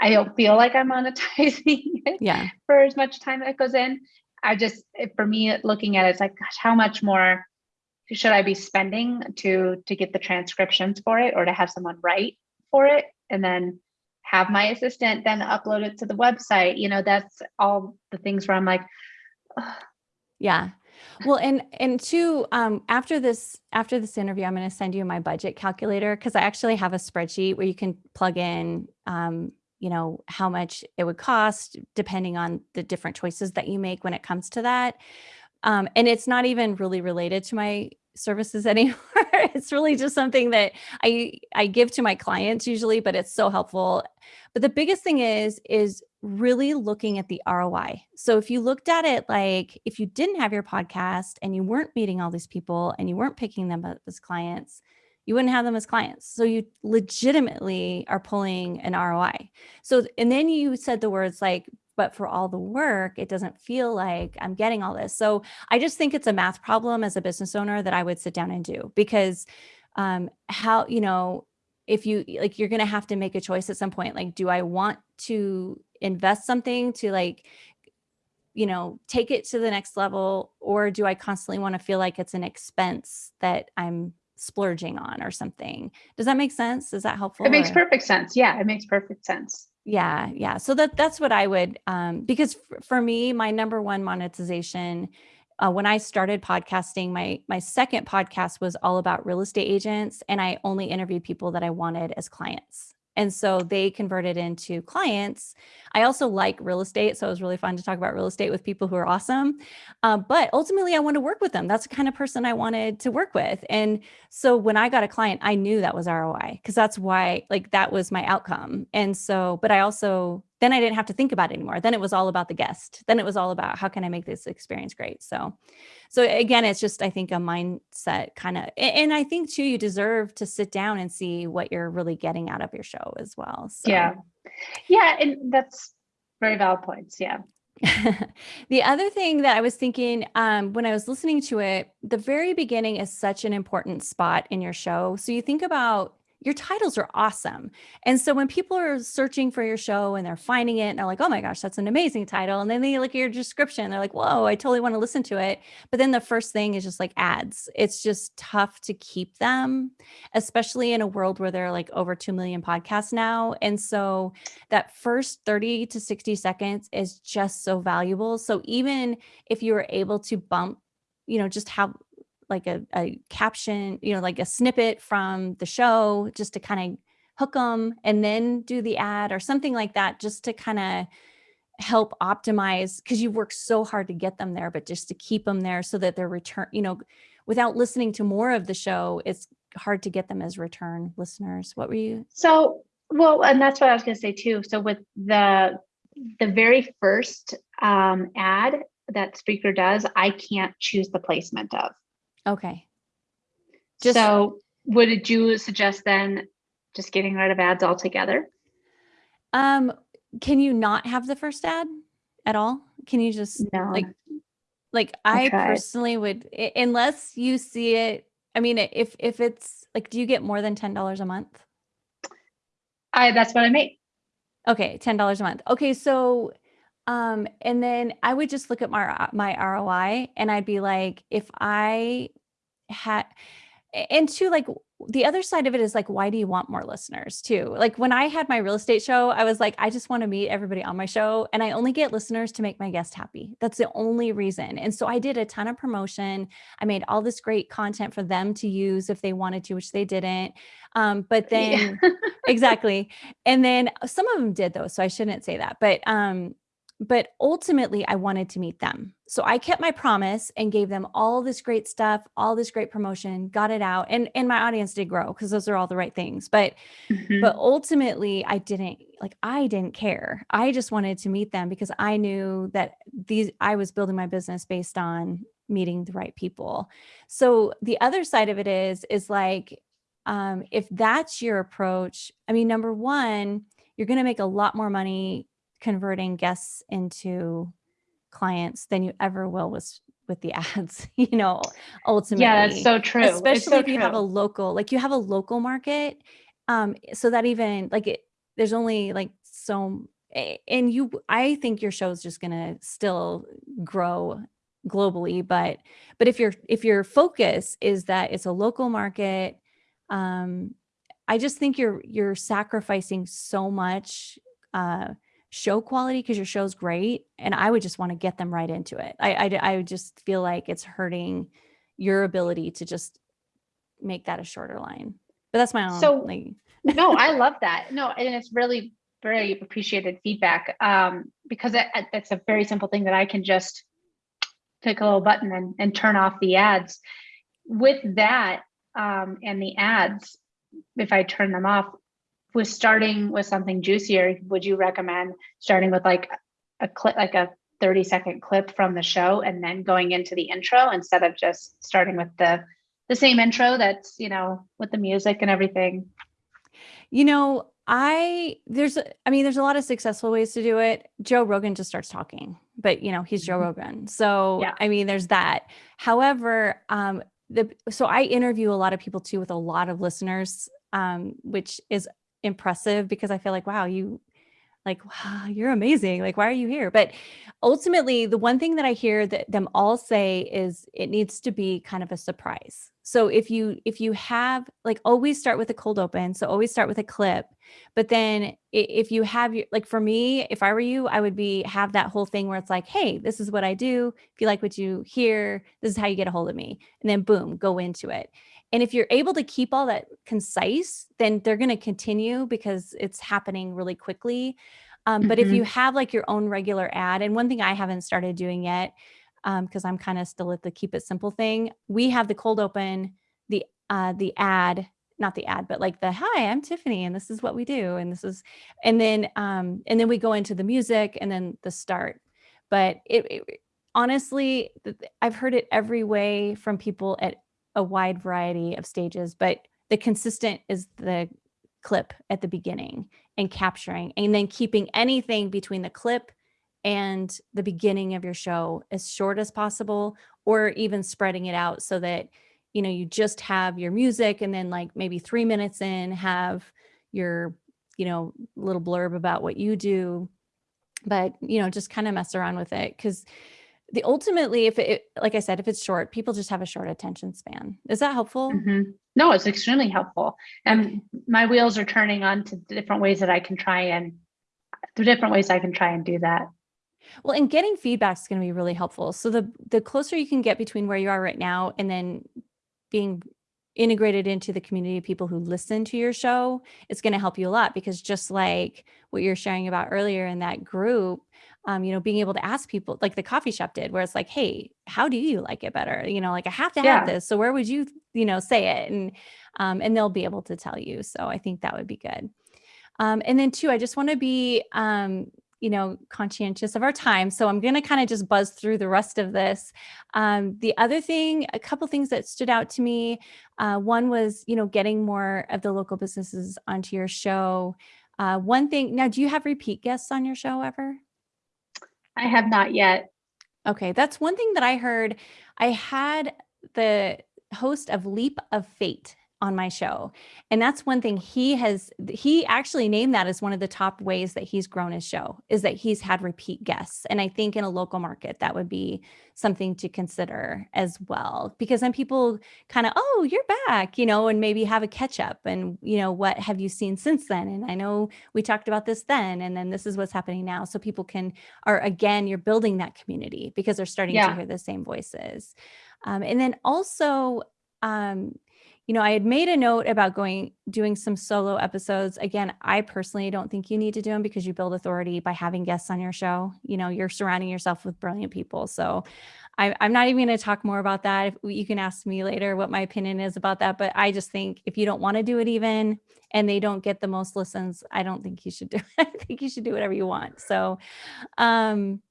B: i don't feel like i'm monetizing it
A: yeah
B: for as much time that goes in i just for me looking at it it's like gosh how much more should I be spending to to get the transcriptions for it or to have someone write for it and then have my assistant then upload it to the website? You know, that's all the things where I'm like, Ugh.
A: yeah. Well, and and two, um, after this after this interview, I'm going to send you my budget calculator because I actually have a spreadsheet where you can plug in, um, you know, how much it would cost depending on the different choices that you make when it comes to that. Um, and it's not even really related to my services anymore. it's really just something that I I give to my clients usually, but it's so helpful. But the biggest thing is is really looking at the ROI. So if you looked at it like if you didn't have your podcast and you weren't meeting all these people and you weren't picking them up as clients, you wouldn't have them as clients. So you legitimately are pulling an ROI. So and then you said the words like but for all the work, it doesn't feel like I'm getting all this. So I just think it's a math problem as a business owner that I would sit down and do because um, how, you know, if you like, you're going to have to make a choice at some point. Like, do I want to invest something to like, you know, take it to the next level? Or do I constantly want to feel like it's an expense that I'm splurging on or something? Does that make sense? Is that helpful?
B: It makes
A: or?
B: perfect sense. Yeah, it makes perfect sense.
A: Yeah, yeah. So that that's what I would um because for me my number one monetization uh, when I started podcasting, my my second podcast was all about real estate agents, and I only interviewed people that I wanted as clients. And so they converted into clients. I also like real estate. So it was really fun to talk about real estate with people who are awesome. Uh, but ultimately, I want to work with them. That's the kind of person I wanted to work with. And so when I got a client, I knew that was ROI because that's why, like, that was my outcome. And so, but I also then I didn't have to think about it anymore. Then it was all about the guest. Then it was all about how can I make this experience great. So, so again, it's just, I think a mindset kind of, and I think too, you deserve to sit down and see what you're really getting out of your show as well.
B: So. Yeah. Yeah. And that's very valid points. Yeah.
A: the other thing that I was thinking um, when I was listening to it, the very beginning is such an important spot in your show. So you think about your titles are awesome. And so when people are searching for your show and they're finding it and they're like, oh my gosh, that's an amazing title. And then they look at your description, they're like, whoa, I totally want to listen to it. But then the first thing is just like ads. It's just tough to keep them, especially in a world where there are like over 2 million podcasts now. And so that first 30 to 60 seconds is just so valuable. So even if you were able to bump you know, just have like a, a caption, you know, like a snippet from the show just to kind of hook them and then do the ad or something like that, just to kind of help optimize because you work so hard to get them there, but just to keep them there so that they're return, you know, without listening to more of the show, it's hard to get them as return listeners. What were you?
B: So, well, and that's what I was going to say too. So with the, the very first um, ad that Spreaker does, I can't choose the placement of.
A: Okay.
B: Just, so would you suggest then just getting rid of ads altogether?
A: Um, can you not have the first ad at all? Can you just no. like, like I, I personally would, unless you see it. I mean, if, if it's like, do you get more than $10 a month?
B: I, that's what I make.
A: Okay. $10 a month. Okay. So, um, and then I would just look at my, my ROI and I'd be like, if I had, and two, like the other side of it is like, why do you want more listeners too? Like when I had my real estate show, I was like, I just want to meet everybody on my show and I only get listeners to make my guest happy. That's the only reason. And so I did a ton of promotion. I made all this great content for them to use if they wanted to, which they didn't. Um, but then yeah. exactly. And then some of them did though. So I shouldn't say that, but, um, but ultimately I wanted to meet them. So I kept my promise and gave them all this great stuff, all this great promotion, got it out. And, and my audience did grow because those are all the right things. But, mm-hmm. but ultimately I didn't like, I didn't care. I just wanted to meet them because I knew that these, I was building my business based on meeting the right people. So the other side of it is, is like, um, if that's your approach, I mean, number one, you're going to make a lot more money converting guests into clients than you ever will with with the ads, you know, ultimately.
B: Yeah, that's so true.
A: Especially
B: so
A: if you
B: true.
A: have a local, like you have a local market. Um, so that even like it, there's only like so and you I think your show is just gonna still grow globally, but but if your if your focus is that it's a local market, um, I just think you're you're sacrificing so much uh, show quality because your show's great, and I would just want to get them right into it. I, I I would just feel like it's hurting your ability to just make that a shorter line. But that's my own.
B: So
A: like,
B: no, I love that. No, and it's really very appreciated feedback um, because it, it's a very simple thing that I can just click a little button and, and turn off the ads. With that um, and the ads, if I turn them off, with starting with something juicier, would you recommend starting with like a clip, like a 30 second clip from the show and then going into the intro instead of just starting with the the same intro that's, you know, with the music and everything?
A: You know, I there's I mean there's a lot of successful ways to do it. Joe Rogan just starts talking, but you know, he's Joe mm-hmm. Rogan. So yeah. I mean there's that. However, um the so I interview a lot of people too with a lot of listeners um which is impressive because I feel like wow, you like wow, you're amazing. Like why are you here? But ultimately the one thing that I hear that them all say is it needs to be kind of a surprise. So if you if you have like always start with a cold open, so always start with a clip, but then if you have your like for me, if I were you, I would be have that whole thing where it's like, hey, this is what I do. If you like what you hear, this is how you get a hold of me, and then boom, go into it. And if you're able to keep all that concise, then they're going to continue because it's happening really quickly. Um, but mm -hmm. if you mm-hmm. have like your own regular ad, and one thing I haven't started doing yet because um, I'm kind of still at the keep it simple thing. We have the cold open, the uh, the ad, not the ad, but like the hi, I'm Tiffany, and this is what we do, and this is, and then um, and then we go into the music and then the start. But it, it honestly, I've heard it every way from people at a wide variety of stages, but the consistent is the clip at the beginning and capturing and then keeping anything between the clip and the beginning of your show as short as possible or even spreading it out so that you know you just have your music and then like maybe three minutes in have your you know little blurb about what you do but you know just kind of mess around with it because the ultimately if it like i said if it's short people just have a short attention span. Is that helpful?
B: Mm -hmm. no it's extremely helpful. And my wheels are turning on to different ways that i can try and the different ways i can try and do that.
A: Well, and getting feedback is going to be really helpful. So the the closer you can get between where you are right now and then being integrated into the community of people who listen to your show, it's going to help you a lot because just like what you're sharing about earlier in that group, um, you know, being able to ask people like the coffee shop did, where it's like, hey, how do you like it better? You know, like I have to yeah. have this. So where would you, you know, say it? And um, and they'll be able to tell you. So I think that would be good. Um, and then two, I just want to be um, you know, conscientious of our time. So I'm going to kind of just buzz through the rest of this. Um, the other thing, a couple things that stood out to me. Uh, one was, you know, getting more of the local businesses onto your show. Uh, one thing, now, do you have repeat guests on your show ever?
B: I have not yet.
A: Okay, that's one thing that I heard. I had the host of Leap of Fate on my show. And that's one thing he has, he actually named that as one of the top ways that he's grown his show is that he's had repeat guests. And I think in a local market, that would be something to consider as well, because then people kind of, oh, you're back, you know, and maybe have a catch up and, you know, what have you seen since then? And I know we talked about this then, and then this is what's happening now. So people can, are again, you're building that community because they're starting yeah. to hear the same voices. Um, and then also, um, you know, I had made a note about going, doing some solo episodes. Again, I personally don't think you need to do them because you build authority by having guests on your show. You know, you're surrounding yourself with brilliant people. So I, am not even going to talk more about that. You can ask me later what my opinion is about that. But I just think if you don't want to do it even and they don't get the most listens, I don't think you should do it. I think you should do whatever you want. So, um,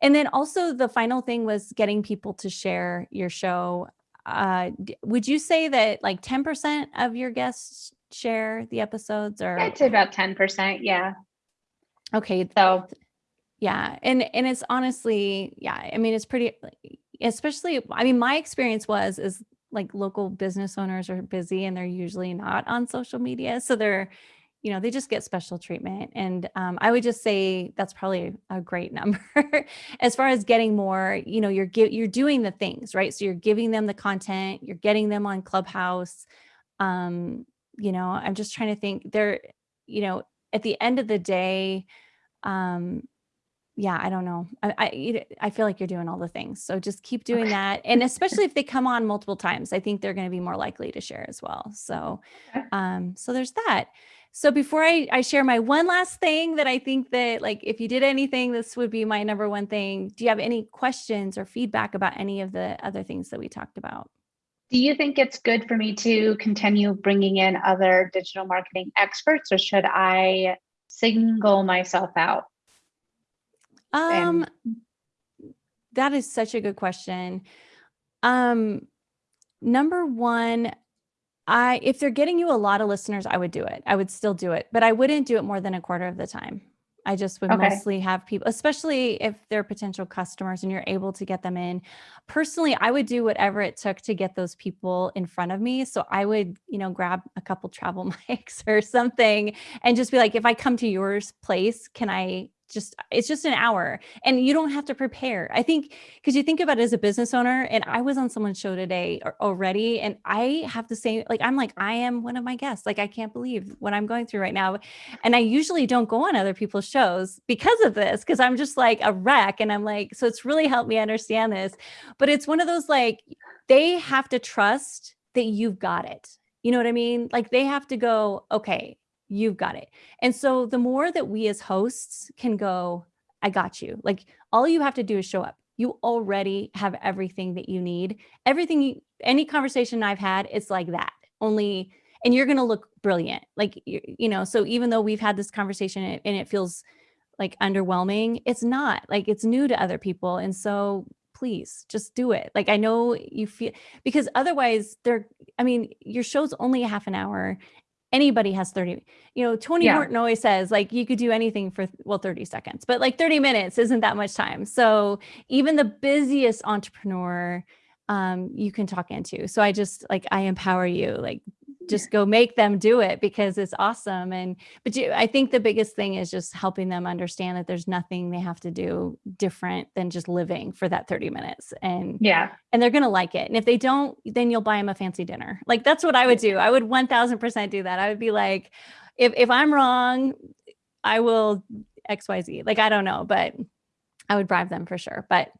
A: and then also the final thing was getting people to share your show uh, would you say that like 10% of your guests share the episodes or?
B: I'd say about 10%. Yeah.
A: Okay. So yeah. And, and it's honestly, yeah, I mean, it's pretty, especially, I mean, my experience was, is like local business owners are busy and they're usually not on social media. So they're, you know, they just get special treatment. And um, I would just say that's probably a great number as far as getting more, you know, you're, you're doing the things, right? So you're giving them the content, you're getting them on Clubhouse. Um, you know, I'm just trying to think they're, you know, at the end of the day, um, yeah, I don't know. I, I, I feel like you're doing all the things. So just keep doing okay. that. And especially if they come on multiple times, I think they're going to be more likely to share as well. So, um, so there's that. So before I, I share my one last thing that I think that like, if you did anything, this would be my number one thing. Do you have any questions or feedback about any of the other things that we talked about?
B: Do you think it's good for me to continue bringing in other digital marketing experts or should I single myself out?
A: Um, that is such a good question. Um, number one, I if they're getting you a lot of listeners, I would do it. I would still do it, but I wouldn't do it more than a quarter of the time. I just would okay. mostly have people, especially if they're potential customers and you're able to get them in. Personally, I would do whatever it took to get those people in front of me. So I would, you know, grab a couple travel mics or something and just be like, if I come to yours place, can I just it's just an hour and you don't have to prepare. I think because you think about it as a business owner and i was on someone's show today already and i have the same like i'm like i am one of my guests like i can't believe what i'm going through right now and i usually don't go on other people's shows because of this because i'm just like a wreck and i'm like so it's really helped me understand this but it's one of those like they have to trust that you've got it you know what i mean? Like they have to go okay you've got it. And so the more that we as hosts can go, I got you. Like all you have to do is show up. You already have everything that you need. Everything, you, any conversation I've had, it's like that only, and you're going to look brilliant. Like, you, you know, so even though we've had this conversation and it feels like underwhelming, it's not like it's new to other people. And so please just do it. Like I know you feel because otherwise they're I mean, your show's only a half an hour anybody has 30 you know tony yeah. Horton always says like you could do anything for well 30 seconds but like 30 minutes isn't that much time so even the busiest entrepreneur um you can talk into so i just like i empower you like just go make them do it because it's awesome. And, but you, I think the biggest thing is just helping them understand that there's nothing they have to do different than just living for that 30 minutes. And
B: yeah,
A: and they're going to like it. And if they don't, then you'll buy them a fancy dinner. Like that's what I would do. I would 1000% do that. I would be like, if, if I'm wrong, I will X, Y, Z. Like, I don't know, but I would bribe them for sure. But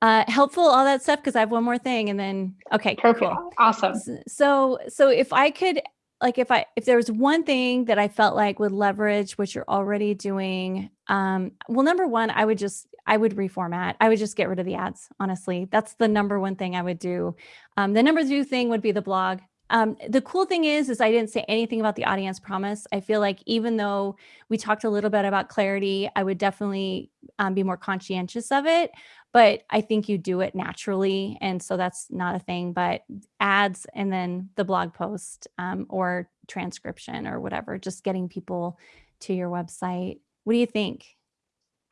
A: uh, helpful, all that stuff, because I have one more thing and then, okay,
B: Perfect. cool. Awesome.
A: So, so if I could, like, if I, if there was one thing that I felt like would leverage what you're already doing, um, well, number one, I would just, I would reformat. I would just get rid of the ads. Honestly, that's the number one thing I would do. Um, the number two thing would be the blog. Um, the cool thing is, is I didn't say anything about the audience promise. I feel like even though we talked a little bit about clarity, I would definitely um, be more conscientious of it but I think you do it naturally. And so that's not a thing, but ads and then the blog post um, or transcription or whatever, just getting people to your website. What do you think?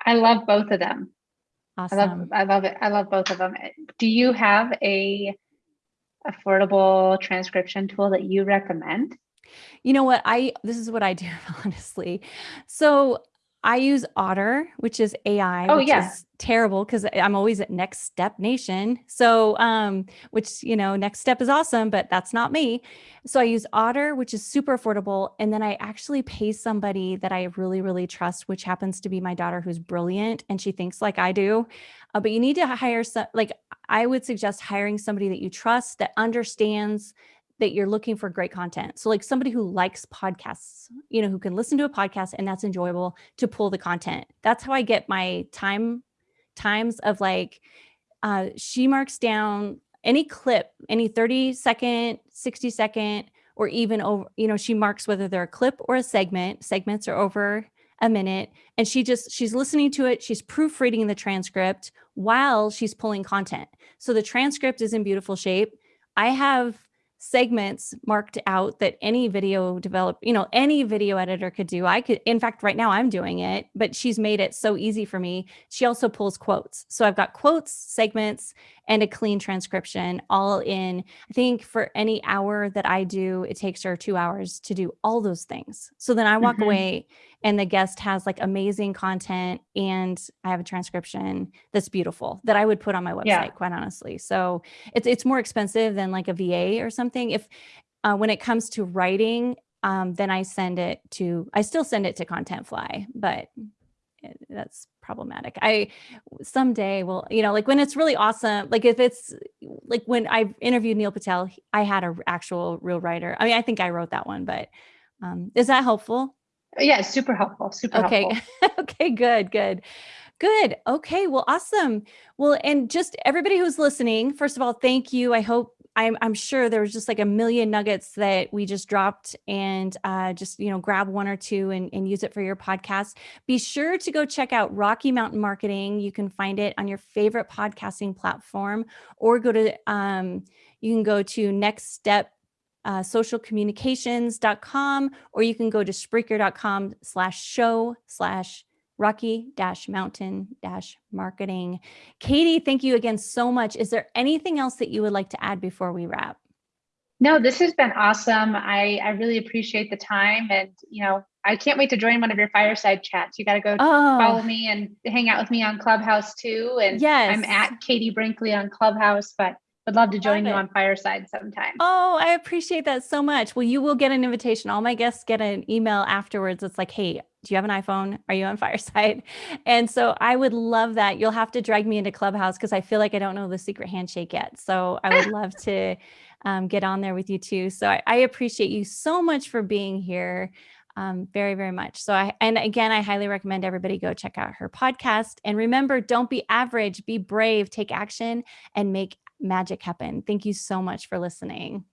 B: I love both of them.
A: Awesome.
B: I love, I love it. I love both of them. Do you have a affordable transcription tool that you recommend?
A: You know what? I, this is what I do, honestly. So I use Otter, which is AI, oh, which yeah. is terrible because I'm always at Next Step Nation. So, um, which, you know, Next Step is awesome, but that's not me. So I use Otter, which is super affordable. And then I actually pay somebody that I really, really trust, which happens to be my daughter who's brilliant and she thinks like I do. Uh, but you need to hire some, like, I would suggest hiring somebody that you trust that understands that you're looking for great content. So like somebody who likes podcasts, you know, who can listen to a podcast and that's enjoyable to pull the content. That's how I get my time times of like, uh, she marks down any clip, any 30 second, 60 second, or even over, you know, she marks whether they're a clip or a segment. Segments are over a minute and she just she's listening to it she's proofreading the transcript while she's pulling content so the transcript is in beautiful shape i have segments marked out that any video develop, you know, any video editor could do. I could, in fact, right now I'm doing it, but she's made it so easy for me. She also pulls quotes. So I've got quotes, segments, and a clean transcription all in. I think for any hour that I do, it takes her two hours to do all those things. So then I walk mm-hmm. away and the guest has like amazing content and I have a transcription that's beautiful that I would put on my website, yeah. quite honestly. So it's it's more expensive than like a VA or something. If uh, when it comes to writing, um, then I send it to I still send it to Contentfly, but that's problematic. I someday will, you know, like when it's really awesome, like if it's like when I interviewed Neil Patel, I had an actual real writer. I mean, I think I wrote that one, but um, is that helpful?
B: Yeah, super helpful. Super helpful.
A: okay.
B: helpful.
A: okay, good, good. Good. Okay. Well, awesome. Well, and just everybody who's listening, first of all, thank you. I hope I'm, I'm sure there was just like a million nuggets that we just dropped and uh, just, you know, grab one or two and, and use it for your podcast. Be sure to go check out Rocky Mountain Marketing. You can find it on your favorite podcasting platform or go to, um, you can go to next step uh, socialcommunications.com, or you can go to Spreaker.com slash show slash Rocky dash mountain dash marketing. Katie, thank you again so much. Is there anything else that you would like to add before we wrap?
B: No, this has been awesome. I, I really appreciate the time and, you know, I can't wait to join one of your fireside chats. You got to go oh. follow me and hang out with me on Clubhouse too. And yes. I'm at Katie Brinkley on Clubhouse, but would love to join love you on Fireside sometime.
A: Oh, I appreciate that so much. Well, you will get an invitation. All my guests get an email afterwards. It's like, hey, do you have an iPhone? Are you on Fireside? And so I would love that. You'll have to drag me into Clubhouse because I feel like I don't know the secret handshake yet. So I would love to um, get on there with you too. So I, I appreciate you so much for being here. Um, very, very much. So I, and again, I highly recommend everybody go check out her podcast. And remember, don't be average, be brave, take action, and make magic happen. Thank you so much for listening.